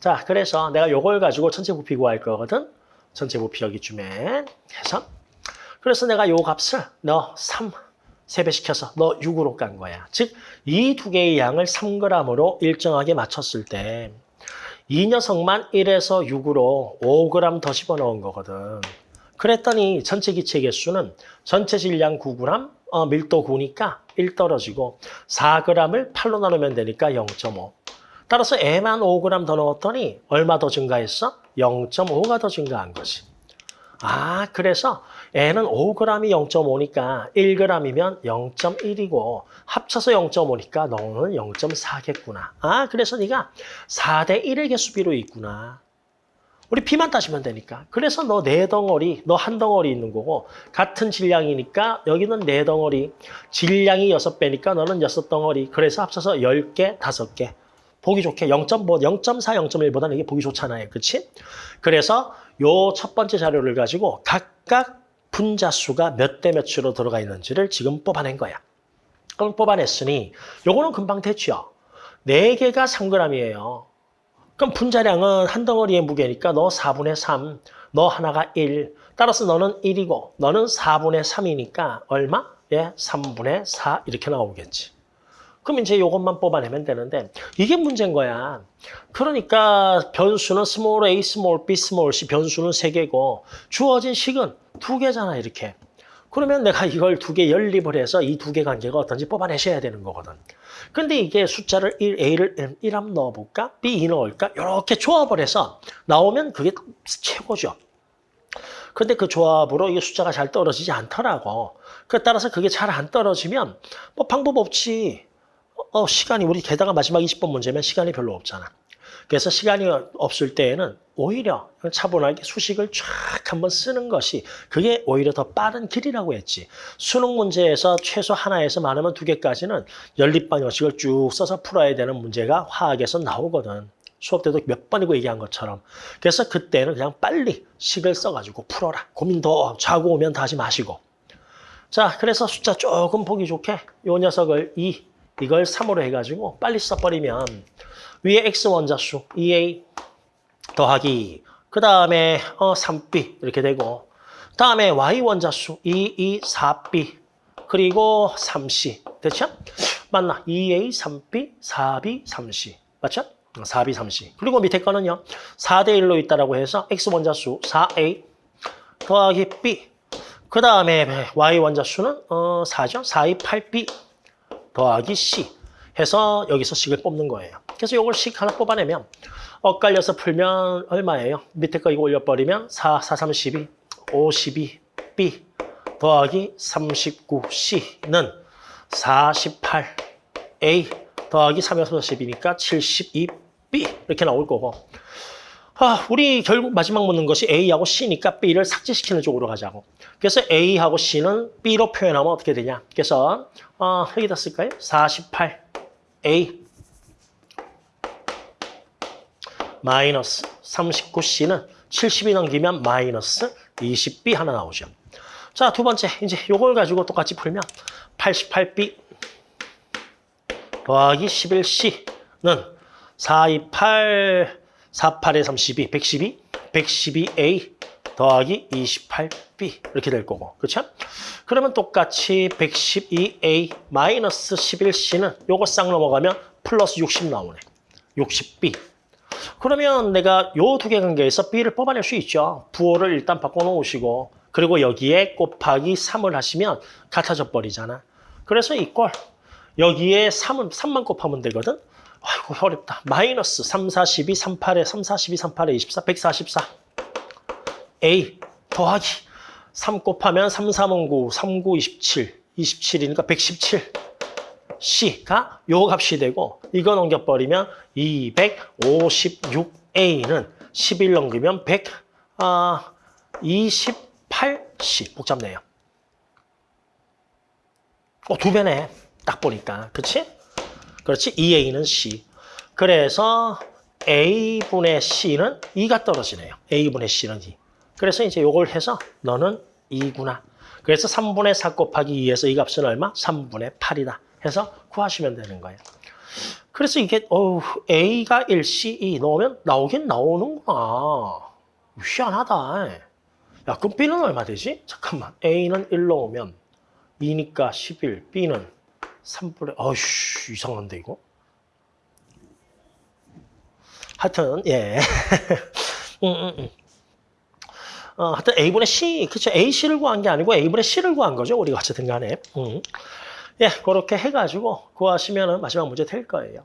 [SPEAKER 1] 자 그래서 내가 요걸 가지고 전체 부피 구할 거거든. 전체 부피 여기쯤에 해서 그래서 내가 요 값을 너 3, 3배 시켜서 너 6으로 깐 거야. 즉 이 두 개의 양을 3g으로 일정하게 맞췄을 때 이 녀석만 1에서 6으로 5g 더 집어넣은 거거든. 그랬더니 전체 기체 개수는 전체 질량 9g, 어, 밀도 9니까 1 떨어지고 4g을 8로 나누면 되니까 0.5. 따라서 애만 5g 더 넣었더니 얼마 더 증가했어? 0.5가 더 증가한 거지. 아, 그래서 애는 5g이 0.5니까 1g이면 0.1이고 합쳐서 0.5니까 너는 0.4겠구나. 아, 그래서 네가 4대 1의 개수비로 있구나. 우리 비만 따지면 되니까. 그래서 너 네 덩어리, 너 한 덩어리 있는 거고 같은 질량이니까 여기는 네 덩어리, 질량이 여섯 배니까 너는 여섯 덩어리. 그래서 합쳐서 10개, 다섯 개. 보기 좋게 0.5, 0.4, 0.1보다는 이게 보기 좋잖아요. 그렇지? 그래서 요 첫 번째 자료를 가지고 각각 분자 수가 몇 대 몇으로 들어가 있는지를 지금 뽑아낸 거야. 그럼 뽑아냈으니 요거는 금방 됐죠. 네개가 3g이에요. 그럼 분자량은 한 덩어리의 무게니까 너 4분의 3, 너 하나가 1. 따라서 너는 1이고 너는 4분의 3이니까 얼마? 예, 3분의 4 이렇게 나오겠지. 그럼 이제 이것만 뽑아내면 되는데 이게 문제인 거야. 그러니까 변수는 small a, small b, small c 변수는 세 개고 주어진 식은 두 개잖아 이렇게. 그러면 내가 이걸 두 개 연립을 해서 이 두 개 관계가 어떤지 뽑아내셔야 되는 거거든. 근데 이게 숫자를 1, A를 1 한번 넣어볼까? B 2 넣을까? 이렇게 조합을 해서 나오면 그게 최고죠. 근데 그 조합으로 이게 숫자가 잘 떨어지지 않더라고. 그 따라서 그게 잘 안 떨어지면 뭐 방법 없지. 어, 시간이 우리 게다가 마지막 20번 문제면 시간이 별로 없잖아. 그래서 시간이 없을 때에는 오히려 차분하게 수식을 쫙 한번 쓰는 것이 그게 오히려 더 빠른 길이라고 했지. 수능 문제에서 최소 하나에서 많으면 두 개까지는 연립 방정식을 쭉 써서 풀어야 되는 문제가 화학에서 나오거든. 수업 때도 몇 번이고 얘기한 것처럼. 그래서 그때는 그냥 빨리 식을 써가지고 풀어라. 고민 더 자고 오면 다시 마시고. 자, 그래서 숫자 조금 보기 좋게 요 녀석을 2, 이걸 3으로 해가지고 빨리 써버리면 위에 x 원자수 2a 더하기 그 다음에 어 3b 이렇게 되고 다음에 y 원자수 2, 2, 4b 그리고 3c 됐죠? 맞나? 2a, 3b, 4b, 3c 맞죠? 4b, 3c 그리고 밑에 거는요 4대 1로 있다라고 해서 x 원자수 4a 더하기 b 그 다음에 y 원자수는 어 4죠? 4, 2, 8b 더하기 c 해서 여기서 식을 뽑는 거예요. 그래서 이걸 식 하나 뽑아내면 엇갈려서 풀면 얼마예요? 밑에 거 이거 올려버리면 4, 4, 32, 52, B 더하기 39C는 48A 더하기 3, 6, 12니까 72B 이렇게 나올 거고 아, 우리 결국 마지막 묻는 것이 A하고 C니까 B를 삭제시키는 쪽으로 가자고. 그래서 A하고 C는 B로 표현하면 어떻게 되냐. 그래서 어, 여기다 쓸까요? 48A 마이너스 39C는 70이 넘기면 마이너스 20B 하나 나오죠. 자, 두 번째. 이제 요걸 가지고 똑같이 풀면 88B 더하기 11C는 428 48에 32, 112, 112A 더하기 28B 이렇게 될 거고, 그렇죠? 그러면 똑같이 112A 마이너스 11C는 요거 싹 넘어가면 플러스 60 나오네. 60B. 그러면 내가 요 두 개 관계에서 B를 뽑아낼 수 있죠. 부호를 일단 바꿔놓으시고 그리고 여기에 곱하기 3을 하시면 같아져 버리잖아. 그래서 이걸 여기에 3은 3만 곱하면 되거든. 아이고 어렵다. 마이너스 3, 4, 12, 3, 8에 3, 4, 12, 3, 8에 24, 144. A 더하기 3 곱하면 3, 3은 9, 3, 9, 27. 27이니까 117. C가 요 값이 되고 이거 넘겨버리면 256A는 11 넘기면 128C. 복잡네요. 어, 두 배네. 딱 보니까. 그치? 그렇지? 2A는 C. 그래서 A분의 C는 2가 떨어지네요. A분의 C는 2. 그래서 이제 요걸 해서 너는 2구나. 그래서 3분의 4 곱하기 2에서 이 값은 얼마? 3분의 8이다. 해서 구하시면 되는 거예요. 그래서 이게 어우, A가 1, C, 2 넣으면 나오긴 나오는구나. 희한하다. 야, 그럼 B는 얼마 되지? 잠깐만. A는 1 넣으면 2니까 11, B는 3분의, 어이씨, 이상한데, 이거? 하여튼, 예. 음, 음, 음. 어, 하여튼 A분의 C, 그쵸. AC를 구한 게 아니고 A분의 C를 구한 거죠. 우리가 어쨌든 간에. 음. 예, 그렇게 해가지고 구하시면 마지막 문제 될 거예요.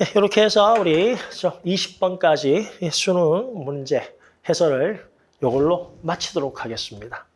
[SPEAKER 1] 예, 이렇게 해서 우리 20번까지 수능 문제 해설을 이걸로 마치도록 하겠습니다. 예, 끝.